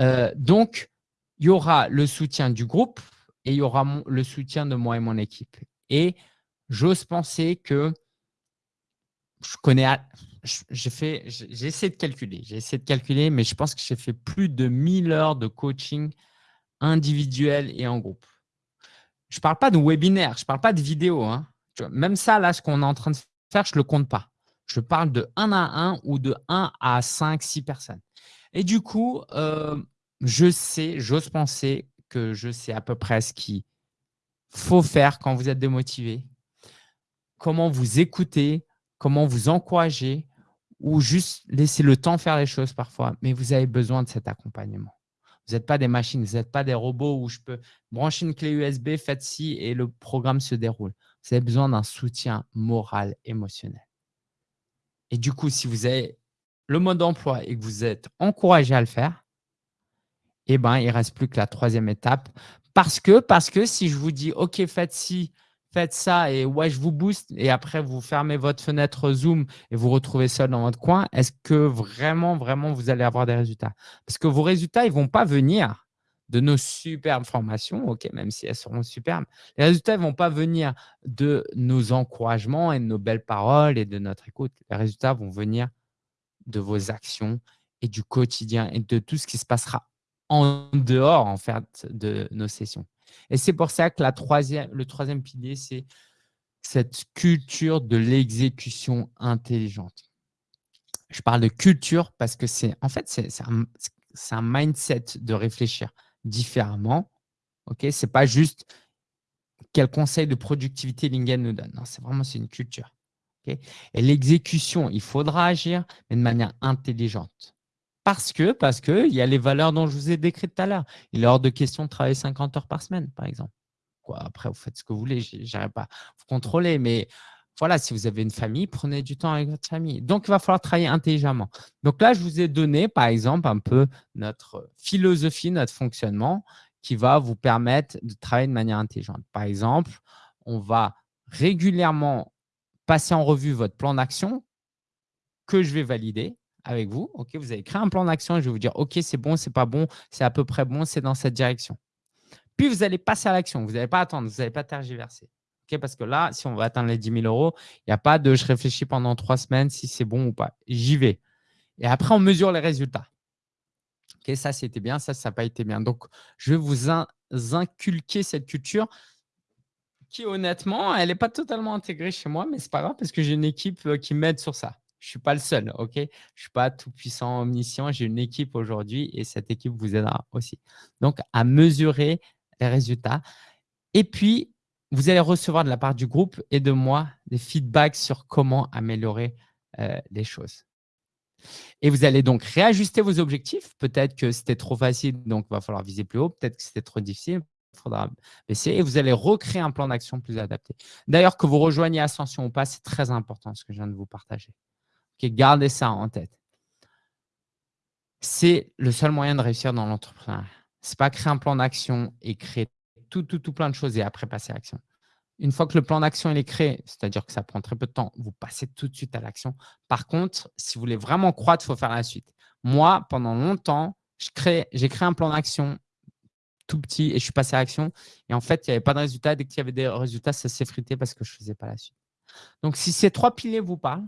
Euh, donc, il y aura le soutien du groupe et il y aura le soutien de moi et mon équipe. Et j'ose penser que je connais, j'ai essayé de calculer, j'ai essayé de calculer, mais je pense que j'ai fait plus de 1000 heures de coaching individuel et en groupe. Je ne parle pas de webinaire, je ne parle pas de vidéo. Hein. Même ça, là, ce qu'on est en train de faire, je ne le compte pas. Je parle de 1 à 1 ou de 1 à 5, 6 personnes. Et du coup, euh, je sais, j'ose penser que je sais à peu près ce qu'il faut faire quand vous êtes démotivé, comment vous écouter, comment vous encourager ou juste laisser le temps faire les choses parfois. Mais vous avez besoin de cet accompagnement. Vous n'êtes pas des machines, vous n'êtes pas des robots où je peux brancher une clé USB, faites ci et le programme se déroule. Vous avez besoin d'un soutien moral, émotionnel. Et du coup, si vous avez le mode d'emploi et que vous êtes encouragé à le faire, eh ben, il ne reste plus que la troisième étape. Parce que, parce que si je vous dis, OK, faites ci, faites ça et ouais, je vous booste et après vous fermez votre fenêtre Zoom et vous retrouvez seul dans votre coin, est-ce que vraiment, vraiment vous allez avoir des résultats? Parce que vos résultats, ils ne vont pas venir de nos superbes formations, ok, même si elles seront superbes. Les résultats ne vont pas venir de nos encouragements et de nos belles paroles et de notre écoute. Les résultats vont venir de vos actions et du quotidien et de tout ce qui se passera en dehors en fait de nos sessions. Et c'est pour ça que troisième, le troisième pilier, c'est cette culture de l'exécution intelligente. Je parle de culture parce que c'est en fait, c'est un, mindset de réfléchir différemment. Ce n'est pas juste quel conseil de productivité Lingen nous donne. Non, c'est vraiment une culture. Et l'exécution, il faudra agir, mais de manière intelligente. Parce que, parce que, il y a les valeurs dont je vous ai décrites tout à l'heure. Il est hors de question de travailler 50 heures par semaine, par exemple. quoi. Après, vous faites ce que vous voulez, je n'irai pas vous contrôler. Mais voilà, si vous avez une famille, prenez du temps avec votre famille. Donc, il va falloir travailler intelligemment. Donc là, je vous ai donné, par exemple, un peu notre philosophie, notre fonctionnement qui va vous permettre de travailler de manière intelligente. Par exemple, on va régulièrement passer en revue votre plan d'action que je vais valider avec vous. Vous avez créé un plan d'action et je vais vous dire, OK, c'est bon, c'est pas bon, c'est à peu près bon, c'est dans cette direction. Puis, vous allez passer à l'action. Vous n'allez pas attendre, vous n'allez pas tergiverser. Parce que là, si on va atteindre les 10 000 euros, il n'y a pas de je réfléchis pendant trois semaines si c'est bon ou pas. J'y vais. Et après, on mesure les résultats. Ça, c'était bien, ça, ça n'a pas été bien. Donc, je vais vous inculquer cette culture qui, honnêtement, elle n'est pas totalement intégrée chez moi, mais ce n'est pas grave parce que j'ai une équipe euh, qui m'aide sur ça. Je ne suis pas le seul, Je ne suis pas tout puissant, omniscient. J'ai une équipe aujourd'hui et cette équipe vous aidera aussi. Donc, à mesurer les résultats. Et puis, vous allez recevoir de la part du groupe et de moi des feedbacks sur comment améliorer euh, les choses. Et vous allez donc réajuster vos objectifs. Peut-être que c'était trop facile, donc il va falloir viser plus haut. Peut-être que c'était trop difficile, il faudra baisser. Et vous allez recréer un plan d'action plus adapté. D'ailleurs, que vous rejoigniez Ascension ou pas, c'est très important ce que je viens de vous partager. gardez ça en tête. C'est le seul moyen de réussir dans l'entrepreneuriat. Ce n'est pas créer un plan d'action et créer tout, tout, tout plein de choses et après passer à l'action. Une fois que le plan d'action est créé, c'est-à-dire que ça prend très peu de temps, vous passez tout de suite à l'action. Par contre, si vous voulez vraiment croître, il faut faire la suite. Moi, pendant longtemps, j'ai créé un plan d'action tout petit et je suis passé à l'action. Et en fait, il n'y avait pas de résultat. Dès qu'il y avait des résultats, ça s'effritait parce que je ne faisais pas la suite. Donc, si ces trois piliers vous parlent,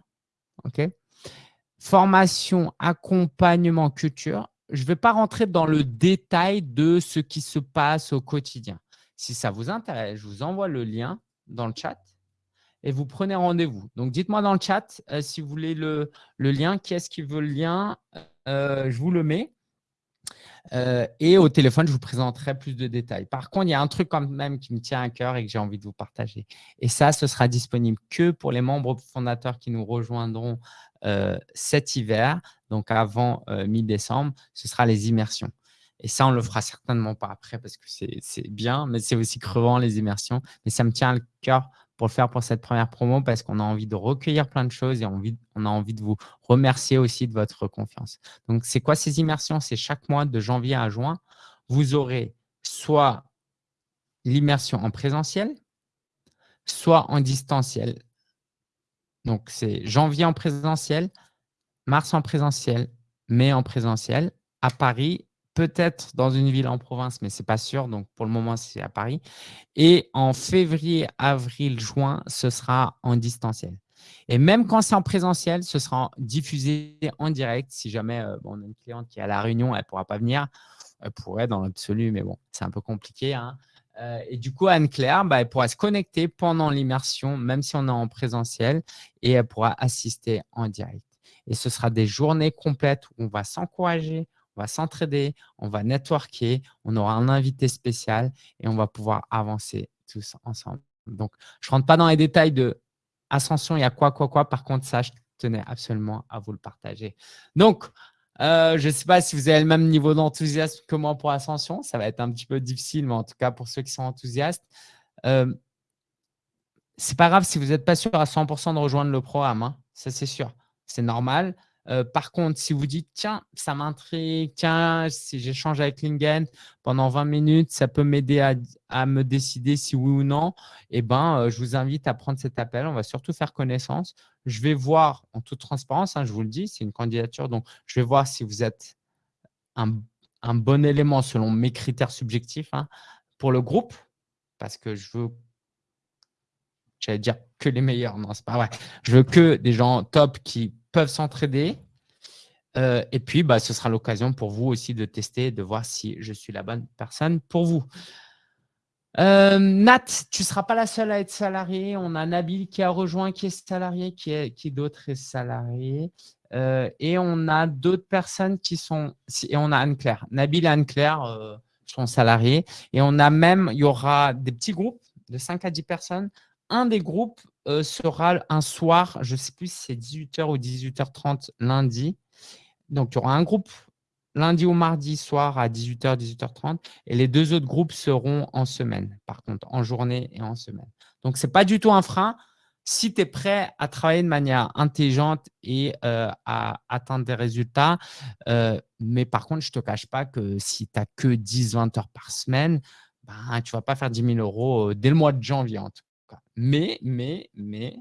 formation, accompagnement, culture, je ne vais pas rentrer dans le détail de ce qui se passe au quotidien. Si ça vous intéresse, je vous envoie le lien dans le chat et vous prenez rendez-vous. Donc, dites-moi dans le chat euh, si vous voulez le, lien. Qui est-ce qui veut le lien euh, Je vous le mets. Euh, et au téléphone, je vous présenterai plus de détails. Par contre, il y a un truc quand même qui me tient à cœur et que j'ai envie de vous partager. Et ça, ce sera disponible que pour les membres fondateurs qui nous rejoindront cet hiver, donc avant mi-décembre, ce sera les immersions. Et ça, on le fera certainement pas après parce que c'est bien, mais c'est aussi crevant les immersions. Mais ça me tient à cœur pour le faire pour cette première promo parce qu'on a envie de recueillir plein de choses et on, on a envie de vous remercier aussi de votre confiance. Donc, c'est quoi ces immersions? C'est chaque mois de janvier à juin, vous aurez soit l'immersion en présentiel, soit en distanciel. Donc, c'est janvier en présentiel, mars en présentiel, mai en présentiel, à Paris peut-être dans une ville en province, mais ce n'est pas sûr. Donc, pour le moment, c'est à Paris. Et en février, avril, juin, ce sera en distanciel. Et même quand c'est en présentiel, ce sera diffusé en direct. Si jamais euh, on a une cliente qui est à La Réunion, elle ne pourra pas venir. Elle pourrait dans l'absolu, mais bon, c'est un peu compliqué. Hein. Euh, et du coup, Anne-Claire, bah, elle pourra se connecter pendant l'immersion, même si on est en présentiel, et elle pourra assister en direct. Et ce sera des journées complètes où on va s'encourager, on va s'entraider, on va networker, on aura un invité spécial et on va pouvoir avancer tous ensemble. Donc, je ne rentre pas dans les détails de Ascension, il y a quoi, quoi, quoi. Par contre, ça, je tenais absolument à vous le partager. Donc, euh, je ne sais pas si vous avez le même niveau d'enthousiasme que moi pour Ascension. Ça va être un petit peu difficile, mais en tout cas, pour ceux qui sont enthousiastes, euh, ce n'est pas grave si vous n'êtes pas sûr à 100% de rejoindre le programme. Hein. Ça, c'est sûr. C'est normal. Euh, par contre, si vous dites, tiens, ça m'intrigue, tiens, si j'échange avec Lingen pendant 20 minutes, ça peut m'aider à, me décider si oui ou non, eh ben, euh, je vous invite à prendre cet appel. On va surtout faire connaissance. Je vais voir, en toute transparence, hein, je vous le dis, c'est une candidature, donc je vais voir si vous êtes un, bon élément selon mes critères subjectifs hein, pour le groupe, parce que je veux j'allais dire que les meilleurs. Non, c'est pas vrai. Je veux que des gens top qui peuvent s'entraider. Euh, et puis, bah, ce sera l'occasion pour vous aussi de tester, de voir si je suis la bonne personne pour vous. Euh, Nat, tu ne seras pas la seule à être salariée. On a Nabil qui a rejoint, qui est salarié, qui, qui d'autre est salarié. Euh, et on a d'autres personnes qui sont… Et on a Anne-Claire. Nabil et Anne-Claire sont salariés. Et on a même, il y aura des petits groupes de 5 à 10 personnes. Un des groupes euh, sera un soir, je ne sais plus si c'est 18h ou 18h30 lundi. Donc, il y aura un groupe lundi ou mardi soir à 18h, 18h30. Et les deux autres groupes seront en semaine, par contre, en journée et en semaine. Donc, ce n'est pas du tout un frein si tu es prêt à travailler de manière intelligente et euh, à atteindre des résultats. Euh, mais par contre, je ne te cache pas que si tu n'as que 10-20 heures par semaine, ben, tu ne vas pas faire 10 000 euros dès le mois de janvier Mais, mais, mais,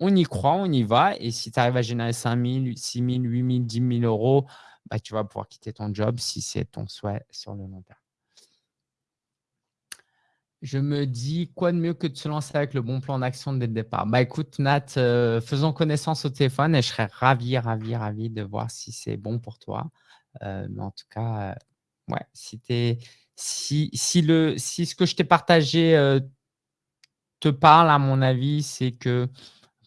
on y croit, on y va. Et si tu arrives à générer 5 000, 6 000, 8 000, 10 000 euros, bah, tu vas pouvoir quitter ton job si c'est ton souhait sur le long terme. Je me dis, quoi de mieux que de se lancer avec le bon plan d'action dès le départ? Bah écoute, Nat, euh, faisons connaissance au téléphone et je serais ravi, ravi, ravi de voir si c'est bon pour toi. Euh, mais en tout cas, euh, ouais, si, si, si, le, si ce que je t'ai partagé parle, à mon avis, c'est que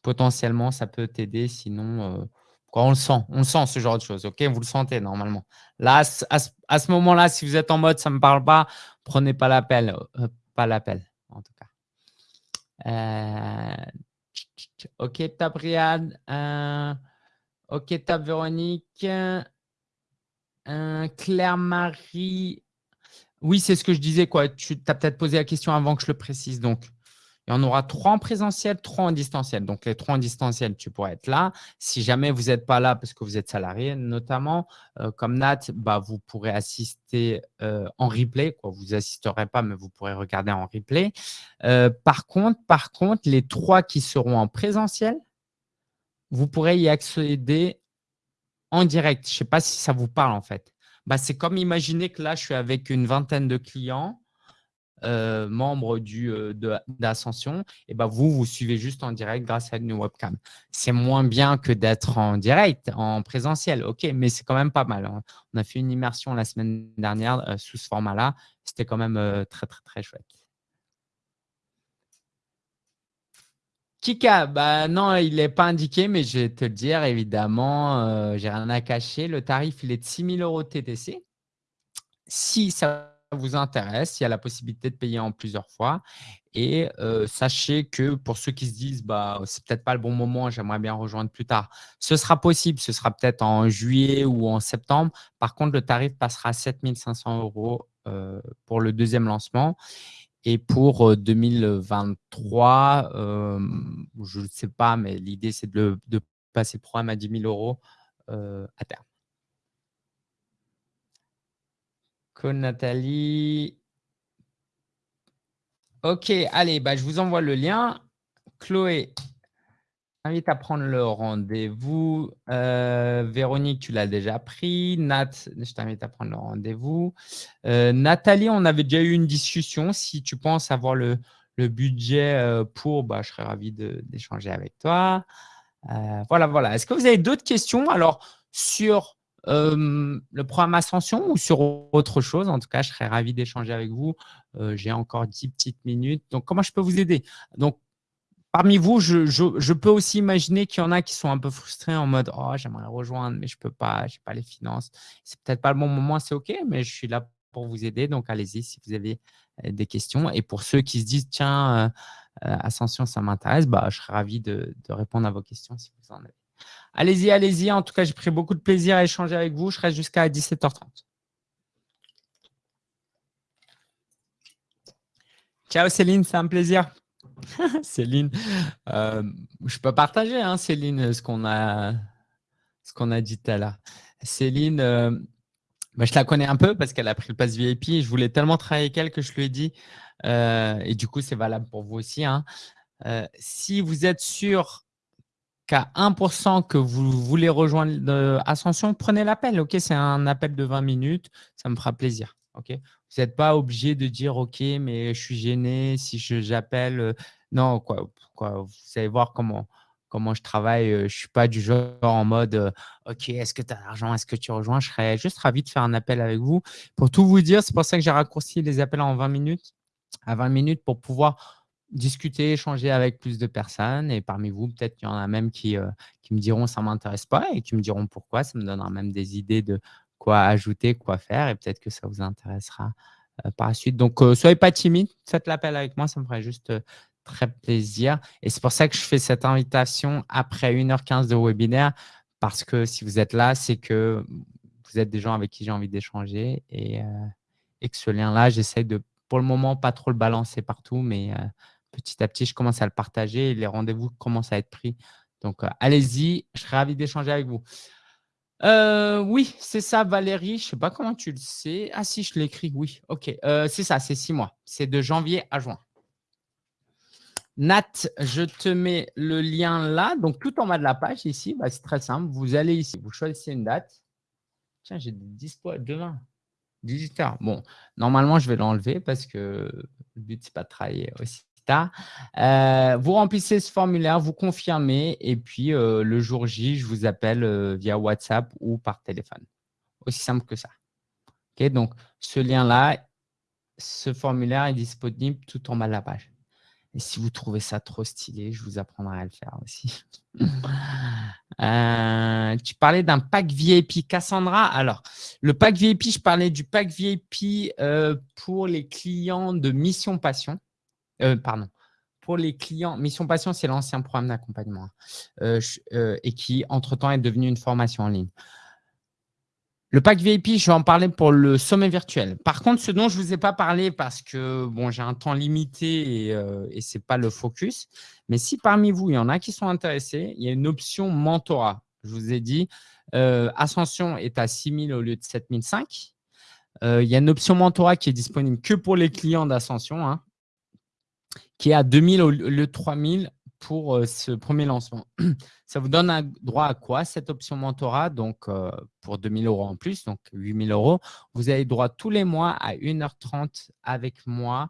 potentiellement, ça peut t'aider. Sinon, on le sent, on le sent ce genre de choses. Ok, vous le sentez normalement. Là, à ce, moment-là, si vous êtes en mode ça me parle pas, prenez pas l'appel, euh, pas l'appel en tout cas. Euh, ok, top Riyad. Euh, ok, top Véronique. Claire-Marie. Oui, c'est ce que je disais. Quoi. Tu as peut-être posé la question avant que je le précise. Donc, y en aura trois en présentiel, trois en distanciel. Donc, les trois en distanciel, tu pourrais être là. Si jamais vous n'êtes pas là parce que vous êtes salarié, notamment, euh, comme Nat, bah, vous pourrez assister euh, en replay. Vous n'assisterez pas, mais vous pourrez regarder en replay. Euh, par, contre, par contre, les trois qui seront en présentiel, vous pourrez y accéder en direct. Je ne sais pas si ça vous parle en fait. Bah, C'est comme imaginer que là, je suis avec une vingtaine de clients euh, membre du, euh, d'Ascension, et ben vous, vous suivez juste en direct grâce à une webcam. C'est moins bien que d'être en direct, en présentiel, ok, mais c'est quand même pas mal. Hein. On a fait une immersion la semaine dernière euh, sous ce format-là. C'était quand même très, très, très chouette. Kika, bah non, il n'est pas indiqué, mais je vais te le dire, évidemment, j'ai rien à cacher. Le tarif, il est de 6 000 euros TTC. Si ça vous intéresse, il y a la possibilité de payer en plusieurs fois. Et sachez que pour ceux qui se disent bah, c'est peut-être pas le bon moment, j'aimerais bien rejoindre plus tard, ce sera possible, ce sera peut-être en juillet ou en septembre. Par contre, le tarif passera à 7500 euros pour le deuxième lancement. Et pour 2023, je ne sais pas, mais l'idée, c'est de, de, passer le programme à 10 000 euros à terme. Nathalie. Ok, allez, bah, je vous envoie le lien. Chloé, invite à prendre le rendez-vous. Euh, Véronique, tu l'as déjà pris. Nat, je t'invite à prendre le rendez-vous. Euh, Nathalie, on avait déjà eu une discussion. Si tu penses avoir le, budget euh, pour, bah, je serais ravi d'échanger avec toi. voilà, voilà. Est-ce que vous avez d'autres questions? Alors, sur le programme Ascension ou sur autre chose? En tout cas, je serais ravi d'échanger avec vous. J'ai encore 10 petites minutes. Donc, comment je peux vous aider? Donc, parmi vous, je, peux aussi imaginer qu'il y en a qui sont un peu frustrés en mode « Oh, j'aimerais rejoindre, mais je ne peux pas, je n'ai pas les finances. C'est peut-être pas le bon moment, c'est OK, mais je suis là pour vous aider. Donc, allez-y si vous avez des questions. Et pour ceux qui se disent « Tiens, Ascension, ça m'intéresse bah, je serais ravi de, de répondre à vos questions si vous en avez. Allez-y, allez-y. En tout cas, j'ai pris beaucoup de plaisir à échanger avec vous. Je reste jusqu'à 17h30. Ciao Céline, c'est un plaisir. Céline, euh, je peux partager, hein, Céline, ce qu'on a, dit tout à l'heure. Céline, euh, bah, je la connais un peu parce qu'elle a pris le pass VIP. Je voulais tellement travailler avec elle que je lui ai dit, euh, et du coup, c'est valable pour vous aussi. Hein. si vous êtes sûr qu'à 1% que vous voulez rejoindre Ascension, prenez l'appel. C'est un appel de 20 minutes, ça me fera plaisir. Vous n'êtes pas obligé de dire ok, mais je suis gêné si j'appelle. Euh, non, quoi, quoi, vous allez voir comment comment je travaille. Euh, je ne suis pas du genre en mode euh, ok, est-ce que tu as l'argent, est-ce que tu rejoins? Je serais juste ravi de faire un appel avec vous. Pour tout vous dire, c'est pour ça que j'ai raccourci les appels en 20 minutes à 20 minutes pour pouvoir discuter, échanger avec plus de personnes. Et parmi vous, peut-être qu'il y en a même qui, euh, me diront ça ne m'intéresse pas et qui me diront pourquoi. Ça me donnera même des idées de quoi ajouter, quoi faire. Et peut-être que ça vous intéressera euh, par la suite. Donc, euh, soyez pas timide. Faites l'appel avec moi. Ça me ferait juste très plaisir. Et c'est pour ça que je fais cette invitation après 1h15 de webinaire. Parce que si vous êtes là, c'est que vous êtes des gens avec qui j'ai envie d'échanger et, et, que ce lien-là, j'essaie de, pour le moment, pas trop le balancer partout, mais petit à petit, je commence à le partager les rendez-vous commencent à être pris. Donc, allez-y, je serai ravi d'échanger avec vous. oui, c'est ça, Valérie. Je ne sais pas comment tu le sais. Ah si, je l'écris, oui. OK, c'est ça, c'est six mois. C'est de janvier à juin. Nat, je te mets le lien là. Donc, tout en bas de la page ici, bah, c'est très simple. Vous allez ici, vous choisissez une date. Tiens, j'ai des dispo demain, 18h. Bon, normalement, je vais l'enlever parce que le but, ce n'est pas de travailler aussi Euh, vous remplissez ce formulaire, vous confirmez et puis euh, le jour J, je vous appelle euh, via WhatsApp ou par téléphone. Aussi simple que ça. Ok, donc, ce lien-là, ce formulaire est disponible tout en bas de la page. Et si vous trouvez ça trop stylé, je vous apprendrai à le faire aussi. Tu parlais d'un pack VIP. Cassandra, alors, le pack VIP, je parlais du pack VIP pour les clients de Mission Passion. Euh, pardon. Pour les clients, Mission Passion, c'est l'ancien programme d'accompagnement hein. et qui, entre-temps, est devenu une formation en ligne. Le pack VIP, je vais en parler pour le sommet virtuel. Par contre, ce dont je ne vous ai pas parlé parce que bon, j'ai un temps limité et, euh, ce n'est pas le focus, mais si parmi vous, il y en a qui sont intéressés, il y a une option mentorat. Je vous ai dit, euh, Ascension est à 6 000 au lieu de 7 500. Euh, il y a une option mentorat qui est disponible que pour les clients d'Ascension, hein, qui est à 2 000 au lieu de 3 000 pour euh, ce premier lancement. Ça vous donne un droit à quoi cette option mentorat? Donc, euh, pour 2000 euros en plus, donc 8000 euros, vous avez droit tous les mois à 1h30 avec moi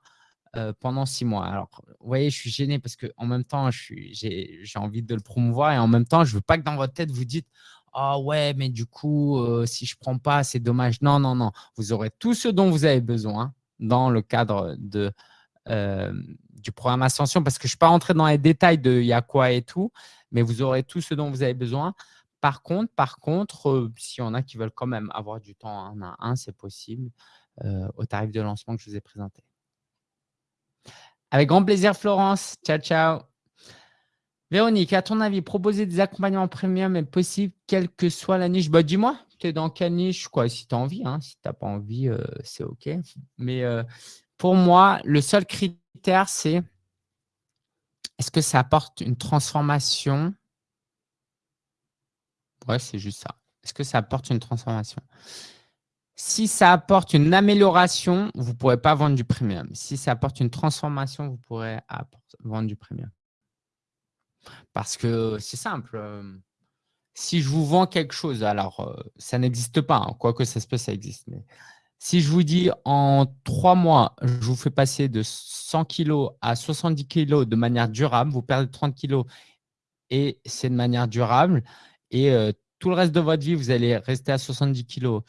euh, pendant six mois. Alors, vous voyez, je suis gêné parce qu'en même temps, j'ai envie de le promouvoir et en même temps, je ne veux pas que dans votre tête, vous dites ah ouais, mais du coup, si je ne prends pas, c'est dommage. Non, non, non. Vous aurez tout ce dont vous avez besoin dans le cadre de, du programme Ascension parce que je ne suis pas rentré dans les détails de il y a quoi et tout, mais vous aurez tout ce dont vous avez besoin. Par contre, par contre, euh, s'il y en a qui veulent quand même avoir du temps un à un, c'est possible euh, au tarif de lancement que je vous ai présenté. Avec grand plaisir, Florence. Ciao, ciao. Véronique, à ton avis, proposer des accompagnements premium est possible, quelle que soit la niche? Bah, Dis-moi, tu es dans quelle niche? Quoi, Si tu as envie. Hein. Si tu n'as pas envie, euh, c'est OK. Mais pour moi, le seul critère c'est est-ce que ça apporte une transformation? Ouais, c'est juste ça. Est-ce que ça apporte une transformation? Si ça apporte une amélioration, vous ne pourrez pas vendre du premium. Si ça apporte une transformation, vous pourrez vendre du premium. Parce que c'est simple. Euh, si je vous vends quelque chose, alors euh, ça n'existe pas, hein, quoique ça se peut, ça existe. Si je vous dis en trois mois, je vous fais passer de 100 kg à 70 kg de manière durable, vous perdez 30 kg et c'est de manière durable. Et euh, tout le reste de votre vie, vous allez rester à 70 kg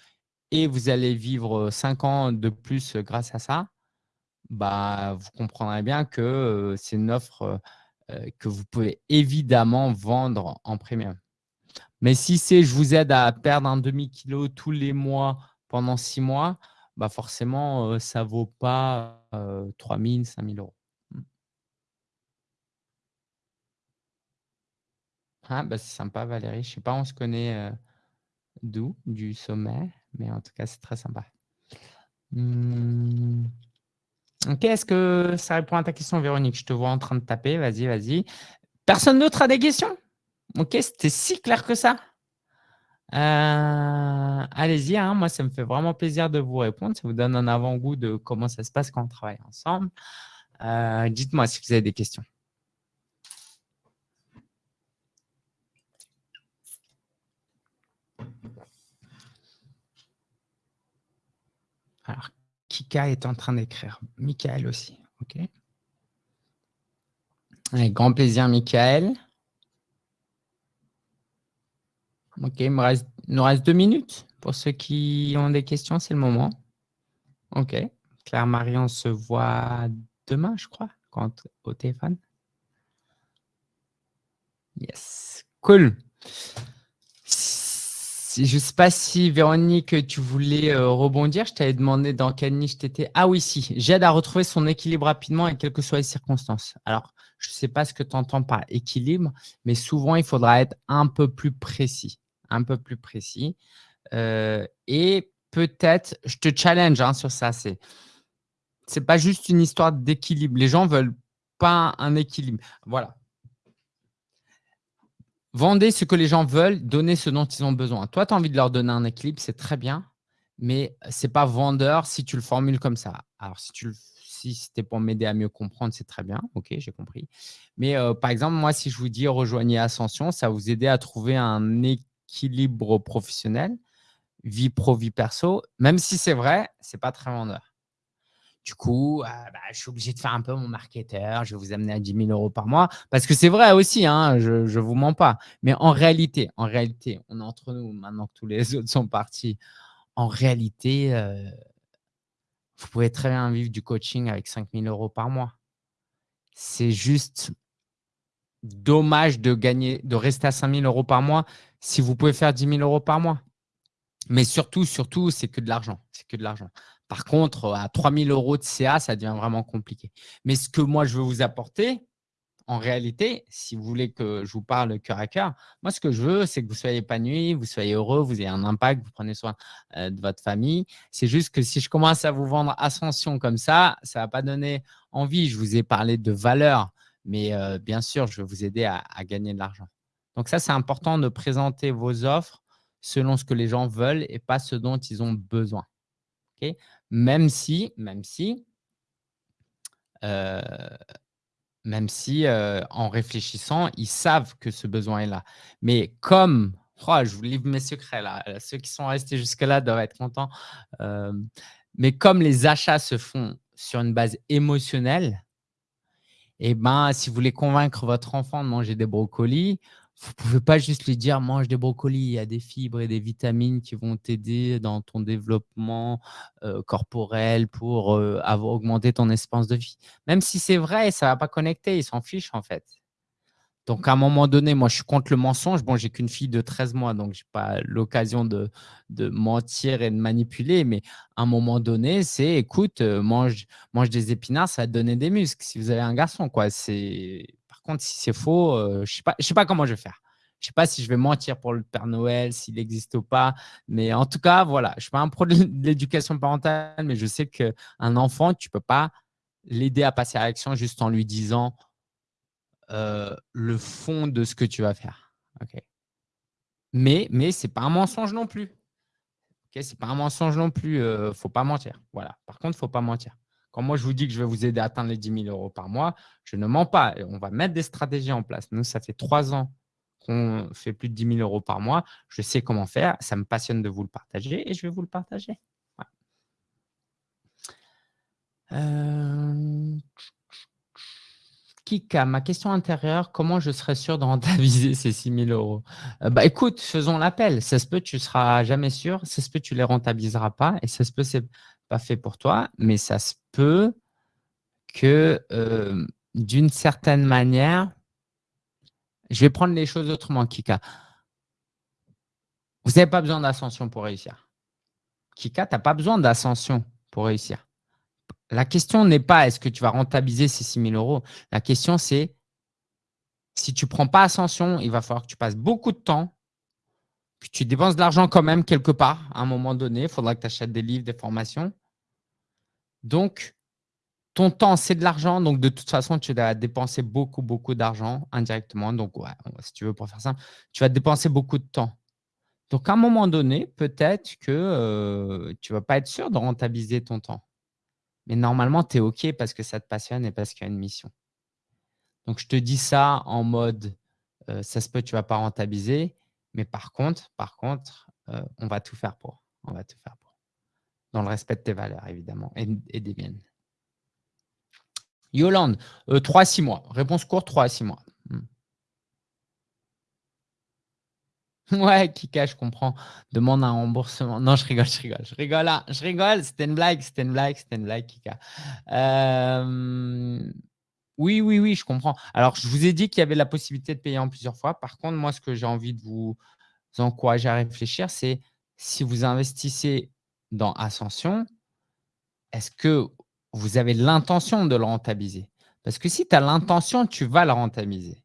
et vous allez vivre 5 ans de plus grâce à ça, bah, vous comprendrez bien que euh, c'est une offre euh, que vous pouvez évidemment vendre en premium. Mais si c'est je vous aide à perdre un demi-kilo tous les mois pendant six mois, bah forcément, ça ne vaut pas 3 000, 5 000 euros. Mmh. Ah, bah, c'est sympa, Valérie. Je ne sais pas, on se connaît d'où? Du sommet, mais en tout cas, c'est très sympa. Mmh. Ok, est-ce que ça répond à ta question, Véronique? Je te vois en train de taper. Vas-y, vas-y. Personne d'autre a des questions? Ok, c'était si clair que ça euh, allez-y, hein, moi, ça me fait vraiment plaisir de vous répondre. Ça vous donne un avant-goût de comment ça se passe quand on travaille ensemble. Euh, dites-moi si vous avez des questions. Alors, Kika est en train d'écrire. Michael aussi. OK. Avec grand plaisir, Michael. Ok, il, me reste, nous reste deux minutes. Pour ceux qui ont des questions, c'est le moment. Ok. Claire-Marie, on se voit demain, je crois, quand, au téléphone. Yes. Cool. je ne sais pas si, Véronique, tu voulais euh, rebondir. Je t'avais demandé dans quelle niche tu étais. Ah oui, si. J'aide à retrouver son équilibre rapidement et quelles que soient les circonstances. Alors, je ne sais pas ce que tu entends par équilibre, mais souvent, il faudra être un peu plus précis un peu plus précis. et peut-être, je te challenge hein, sur ça, c'est c'est pas juste une histoire d'équilibre. Les gens veulent pas un équilibre. Voilà. Vendez ce que les gens veulent, donnez ce dont ils ont besoin. Toi, tu as envie de leur donner un équilibre, c'est très bien, mais ce n'est pas vendeur si tu le formules comme ça. Alors, si tu si c'était pour m'aider à mieux comprendre, c'est très bien. Ok, j'ai compris. Mais euh, par exemple, moi, si je vous dis rejoignez Ascension, ça vous aider à trouver un équilibre professionnel, vie pro, vie perso. Même si c'est vrai, ce n'est pas très vendeur. Du coup, euh, bah, je suis obligé de faire un peu mon marketeur. Je vais vous amener à 10 000 euros par mois. Parce que c'est vrai aussi, hein, je ne vous mens pas. Mais en réalité, en réalité, on est entre nous maintenant que tous les autres sont partis. En réalité, euh, vous pouvez très bien vivre du coaching avec 5 000 euros par mois. C'est juste dommage de gagner, de rester à 5 000 euros par mois si vous pouvez faire 10 000 euros par mois. Mais surtout, surtout, c'est que de l'argent. C'est que de l'argent. Par contre, à 3 000 euros de CA, ça devient vraiment compliqué. Mais ce que moi, je veux vous apporter, en réalité, si vous voulez que je vous parle cœur à cœur, moi, ce que je veux, c'est que vous soyez épanoui, vous soyez heureux, vous ayez un impact, vous prenez soin euh, de votre famille. C'est juste que si je commence à vous vendre Ascension comme ça, ça ne va pas donner envie. Je vous ai parlé de valeur, mais euh, bien sûr, je vais vous aider à, gagner de l'argent. Donc ça, c'est important de présenter vos offres selon ce que les gens veulent et pas ce dont ils ont besoin même si, même si, euh, même si en réfléchissant, ils savent que ce besoin est là. Mais comme, oh, je vous livre mes secrets là, ceux qui sont restés jusque-là doivent être contents. mais comme les achats se font sur une base émotionnelle, eh ben, si vous voulez convaincre votre enfant de manger des brocolis, vous ne pouvez pas juste lui dire mange des brocolis, il y a des fibres et des vitamines qui vont t'aider dans ton développement euh, corporel pour euh, avoir augmenté ton espérance de vie. Même si c'est vrai, ça ne va pas connecter, il s'en fiche en fait. Donc, à un moment donné, moi, je suis contre le mensonge. Bon, j'ai qu'une fille de 13 mois, donc je n'ai pas l'occasion de, mentir et de manipuler. Mais à un moment donné, c'est écoute, euh, mange, mange des épinards, ça va te donner des muscles. Si vous avez un garçon, quoi, c'est si c'est faux, euh, je ne sais, pas comment je vais faire. Je ne sais pas si je vais mentir pour le Père Noël, s'il existe ou pas. Mais en tout cas, voilà, je ne suis pas un pro de l'éducation parentale, mais je sais qu'un enfant, tu ne peux pas l'aider à passer à l'action juste en lui disant euh, le fond de ce que tu vas faire. Mais, mais ce n'est pas un mensonge non plus. Ce n'est pas un mensonge non plus. Il euh, ne faut pas mentir. Voilà. Par contre, il ne faut pas mentir. Quand moi, je vous dis que je vais vous aider à atteindre les 10 000 euros par mois, je ne mens pas. On va mettre des stratégies en place. Nous, ça fait trois ans qu'on fait plus de 10 000 euros par mois. Je sais comment faire. Ça me passionne de vous le partager et je vais vous le partager. Euh, Kika, ma question intérieure, comment je serais sûr de rentabiliser ces 6 000 euros? Euh, bah, Écoute, faisons l'appel. Ça se peut, tu ne seras jamais sûr. Ça se peut, tu ne les rentabiliseras pas. Et ça se peut, c'est pas fait pour toi, mais ça se peut que euh, d'une certaine manière, je vais prendre les choses autrement, Kika. Vous n'avez pas besoin d'ascension pour réussir. Kika, tu n'as pas besoin d'ascension pour réussir. La question n'est pas est-ce que tu vas rentabiliser ces 6 000 euros. La question, c'est si tu ne prends pas ascension, il va falloir que tu passes beaucoup de temps que tu dépenses de l'argent quand même quelque part à un moment donné. Il faudra que tu achètes des livres, des formations. Donc, ton temps, c'est de l'argent. Donc, de toute façon, tu vas dépenser beaucoup, beaucoup d'argent indirectement. Donc, si tu veux, pour faire ça, tu vas dépenser beaucoup de temps. Donc, à un moment donné, peut-être que euh, tu ne vas pas être sûr de rentabiliser ton temps. Mais normalement, tu es OK parce que ça te passionne et parce qu'il y a une mission. Donc, je te dis ça en mode, euh, ça se peut, tu ne vas pas rentabiliser. Mais par contre, par contre, euh, on va tout faire pour. On va tout faire pour. Dans le respect de tes valeurs, évidemment, et, des miennes. Yolande, 3 à 6 mois. Réponse courte, 3 à 6 mois. Hmm. Ouais, Kika, je comprends. Demande un remboursement. Non, je rigole, je rigole. Je rigole, là. je rigole. C'était une blague, c'était une blague, c'était une blague, Kika. Euh, oui, oui, oui, je comprends. Alors, je vous ai dit qu'il y avait la possibilité de payer en plusieurs fois. Par contre, moi, ce que j'ai envie de vous encourager à réfléchir, c'est si vous investissez dans Ascension, est-ce que vous avez l'intention de le rentabiliser? Parce que si tu as l'intention, tu vas le rentabiliser.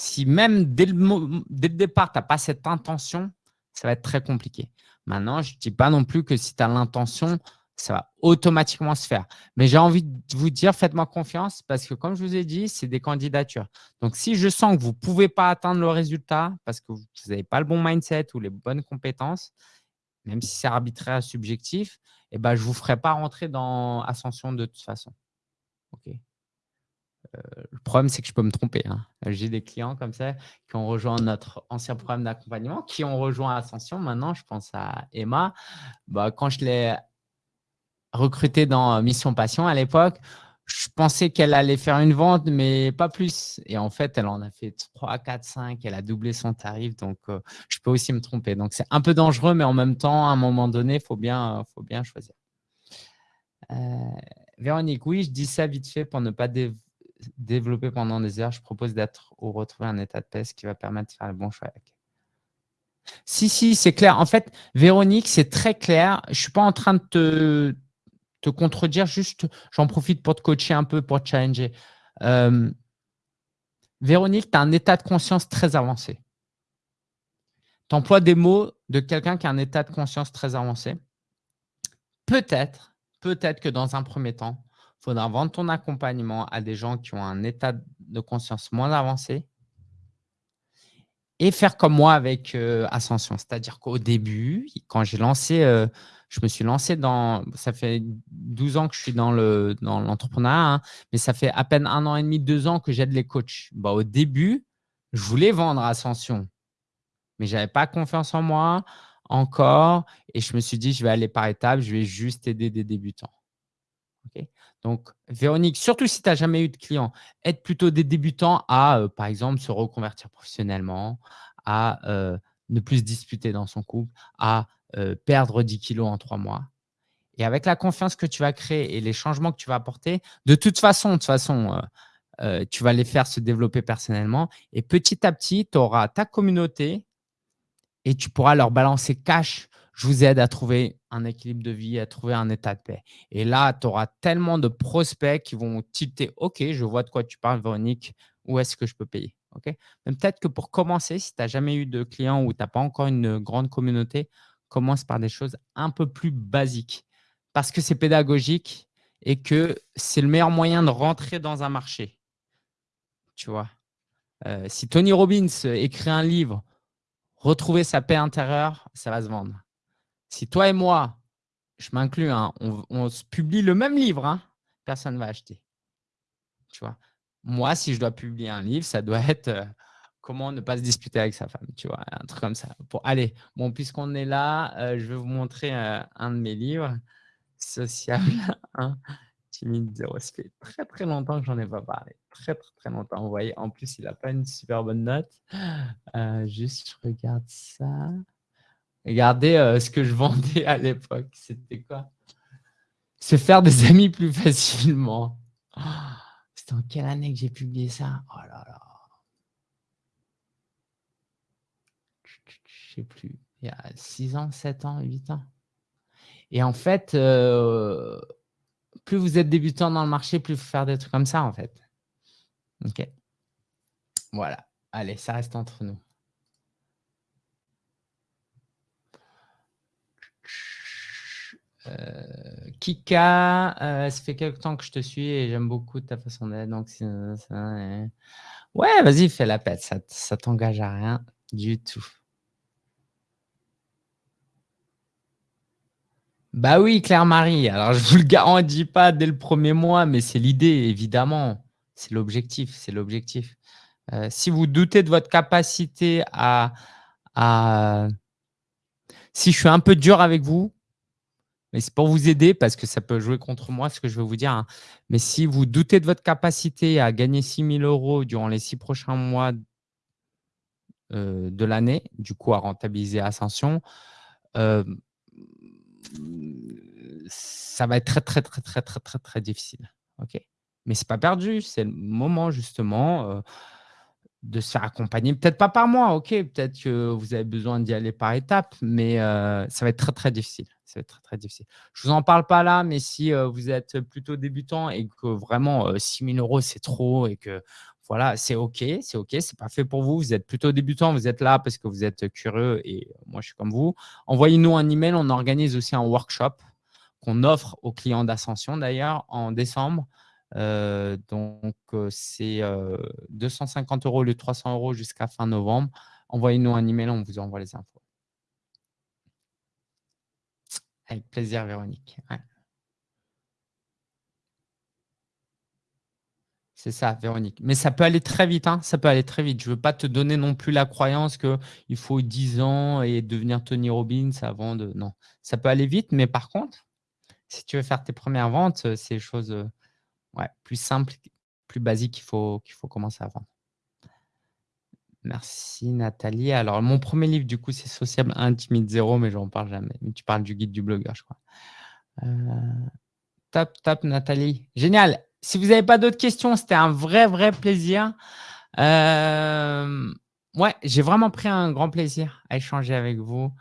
Si même dès le, départ, tu n'as pas cette intention, ça va être très compliqué. Maintenant, je ne dis pas non plus que si tu as l'intention, ça va automatiquement se faire. Mais j'ai envie de vous dire, faites-moi confiance parce que comme je vous ai dit, c'est des candidatures. Donc, si je sens que vous ne pouvez pas atteindre le résultat parce que vous n'avez pas le bon mindset ou les bonnes compétences, même si c'est arbitraire subjectif, eh ben, je ne vous ferai pas rentrer dans Ascension de toute façon. Ok. Euh, le problème, c'est que je peux me tromper. Hein. J'ai des clients comme ça qui ont rejoint notre ancien programme d'accompagnement, qui ont rejoint Ascension. Maintenant, je pense à Emma. Bah, quand je l'ai recrutée dans Mission Passion à l'époque, je pensais qu'elle allait faire une vente, mais pas plus. Et en fait, elle en a fait 3, 4, 5. Elle a doublé son tarif. Donc, euh, je peux aussi me tromper. Donc, c'est un peu dangereux, mais en même temps, à un moment donné, il faut bien, faut bien choisir. Euh, Véronique, oui, je dis ça vite fait pour ne pas développer pendant des heures. Je propose d'être ou retrouver un état de paix, qui va permettre de faire le bon choix. Si, si, c'est clair. En fait, Véronique, c'est très clair. Je ne suis pas en train de te, te contredire, juste j'en profite pour te coacher un peu, pour te challenger. Euh, Véronique, tu as un état de conscience très avancé. Tu emploies des mots de quelqu'un qui a un état de conscience très avancé. Peut-être, peut-être que dans un premier temps, il faudra vendre ton accompagnement à des gens qui ont un état de conscience moins avancé et faire comme moi avec euh, Ascension. C'est-à-dire qu'au début, quand j'ai lancé euh, je me suis lancé dans, ça fait 12 ans que je suis dans l'entrepreneuriat, dans hein, mais ça fait à peine un an et demi, deux ans que j'aide les coachs. Bah, au début, je voulais vendre Ascension, mais je n'avais pas confiance en moi encore et je me suis dit, je vais aller par étapes, je vais juste aider des débutants. Donc, Véronique, surtout si tu n'as jamais eu de clients, aide plutôt des débutants à, euh, par exemple, se reconvertir professionnellement, à euh, ne plus se disputer dans son couple, à euh, perdre 10 kilos en trois mois. Et avec la confiance que tu vas créer et les changements que tu vas apporter, de toute façon, de toute façon, tu vas les faire se développer personnellement. Et petit à petit, tu auras ta communauté et tu pourras leur balancer cash. Je vous aide à trouver un équilibre de vie, à trouver un état de paix. Et là, tu auras tellement de prospects qui vont tilter. OK, je vois de quoi tu parles, Véronique. Où est-ce que je peux payer? Peut-être que pour commencer, si tu n'as jamais eu de clients ou tu n'as pas encore une grande communauté, commence par des choses un peu plus basiques parce que c'est pédagogique et que c'est le meilleur moyen de rentrer dans un marché. Tu vois, euh, si Tony Robbins écrit un livre, Retrouver sa paix intérieure, ça va se vendre. Si toi et moi, je m'inclus, hein, on, publie le même livre, hein, personne ne va acheter. Tu vois, moi, si je dois publier un livre, ça doit être euh, comment ne pas se disputer avec sa femme, tu vois, un truc comme ça. Pour, allez, bon, puisqu'on est là, euh, je vais vous montrer euh, un de mes livres, Sociable hein, timide, zéro. Très, très longtemps que j'en ai pas parlé. Très, très, très longtemps. Vous voyez, en plus, il n'a pas une super bonne note. Juste, je regarde ça. Regardez ce que je vendais à l'époque. C'était quoi? Se faire des amis plus facilement. C'était en quelle année que j'ai publié ça? Oh là là. plus, il y a 6 ans, 7 ans, 8 ans. Et en fait, euh, plus vous êtes débutant dans le marché, plus vous faire des trucs comme ça, en fait. OK. Voilà. Allez, ça reste entre nous. Kika, euh, ça fait quelque temps que je te suis et j'aime beaucoup ta façon d'être. Donc, ouais, vas-y, fais la pète. Ça, t'engage à rien du tout. Bah oui, Claire-Marie. Alors, je ne vous le garantis pas dès le premier mois, mais c'est l'idée, évidemment. C'est l'objectif, c'est l'objectif. Euh, si vous doutez de votre capacité à, Si je suis un peu dur avec vous, mais c'est pour vous aider parce que ça peut jouer contre moi, ce que je veux vous dire. Hein. Mais si vous doutez de votre capacité à gagner 6 000 euros durant les six prochains mois euh, de l'année, du coup à rentabiliser Ascension, euh, ça va être très, très, très, très, très, très, très difficile. OK? Mais ce n'est pas perdu. C'est le moment, justement, euh, de se faire accompagner. Peut-être pas par moi, OK? Peut-être que vous avez besoin d'y aller par étapes, mais ça va être très, très difficile. Être très, très difficile. Je ne vous en parle pas là, mais si vous êtes plutôt débutant et que vraiment 6 000 euros, c'est trop et que voilà, c'est OK, c'est OK, c'est pas fait pour vous. Vous êtes plutôt débutant, vous êtes là parce que vous êtes curieux et moi, je suis comme vous. Envoyez-nous un email. On organise aussi un workshop qu'on offre aux clients d'Ascension d'ailleurs en décembre. Donc, c'est 250 euros le 300 euros jusqu'à fin novembre. Envoyez-nous un email, on vous envoie les infos. Avec plaisir, Véronique. C'est ça, Véronique. Mais ça peut aller très vite. Hein. Ça peut aller très vite. Je ne veux pas te donner non plus la croyance qu'il faut 10 ans et devenir Tony Robbins avant de… Non, ça peut aller vite. Mais par contre, si tu veux faire tes premières ventes, c'est des choses ouais, plus simples, plus basiques qu'il faut, qu'il faut commencer à vendre. Merci Nathalie. Alors, mon premier livre, du coup, c'est Sociable 1, Timide 0, mais je n'en parle jamais. Mais tu parles du guide du blogueur, je crois. Euh, top, top, Nathalie. Génial. Si vous n'avez pas d'autres questions, c'était un vrai, vrai plaisir. Euh, ouais, j'ai vraiment pris un grand plaisir à échanger avec vous.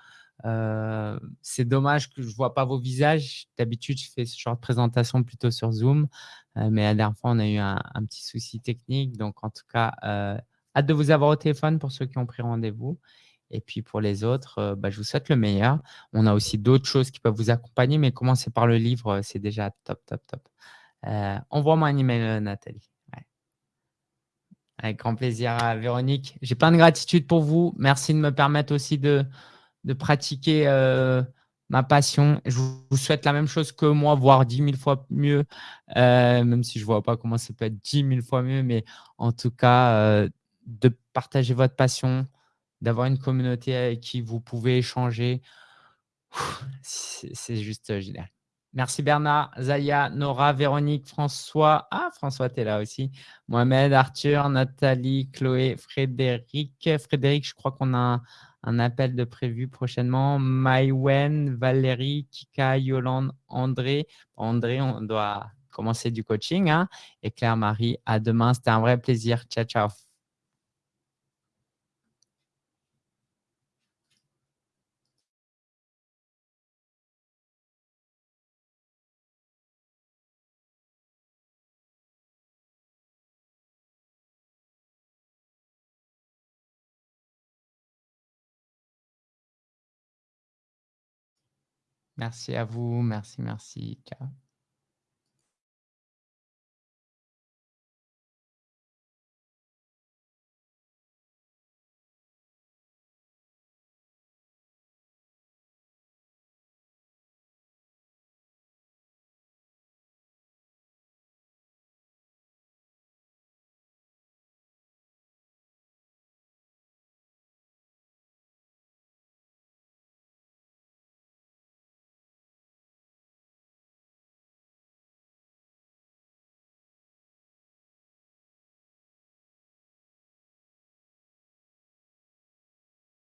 Euh, c'est dommage que je ne vois pas vos visages. D'habitude, je fais ce genre de présentation plutôt sur Zoom. mais la dernière fois, on a eu un, petit souci technique. Donc, en tout cas, Hâte de vous avoir au téléphone pour ceux qui ont pris rendez-vous. Et puis pour les autres, euh, bah, je vous souhaite le meilleur. On a aussi d'autres choses qui peuvent vous accompagner, mais commencer par le livre, euh, c'est déjà top, top, top. Euh, envoie-moi un email, Nathalie. Avec grand plaisir, Véronique. J'ai plein de gratitude pour vous. Merci de me permettre aussi de, de pratiquer ma passion. Je vous souhaite la même chose que moi, voire 10 000 fois mieux, même si je ne vois pas comment ça peut être 10 000 fois mieux, mais en tout cas, de partager votre passion, d'avoir une communauté avec qui vous pouvez échanger. C'est juste euh, génial. Merci Bernard, Zaya, Nora, Véronique, François. Ah, François, tu es là aussi. Mohamed, Arthur, Nathalie, Chloé, Frédéric. Frédéric, je crois qu'on a un, appel de prévu prochainement. Maïwen, Valérie, Kika, Yolande, André. André, on doit commencer du coaching. Hein. Et Claire-Marie, à demain. C'était un vrai plaisir. Ciao, ciao. Merci à vous. Merci, merci. Ciao.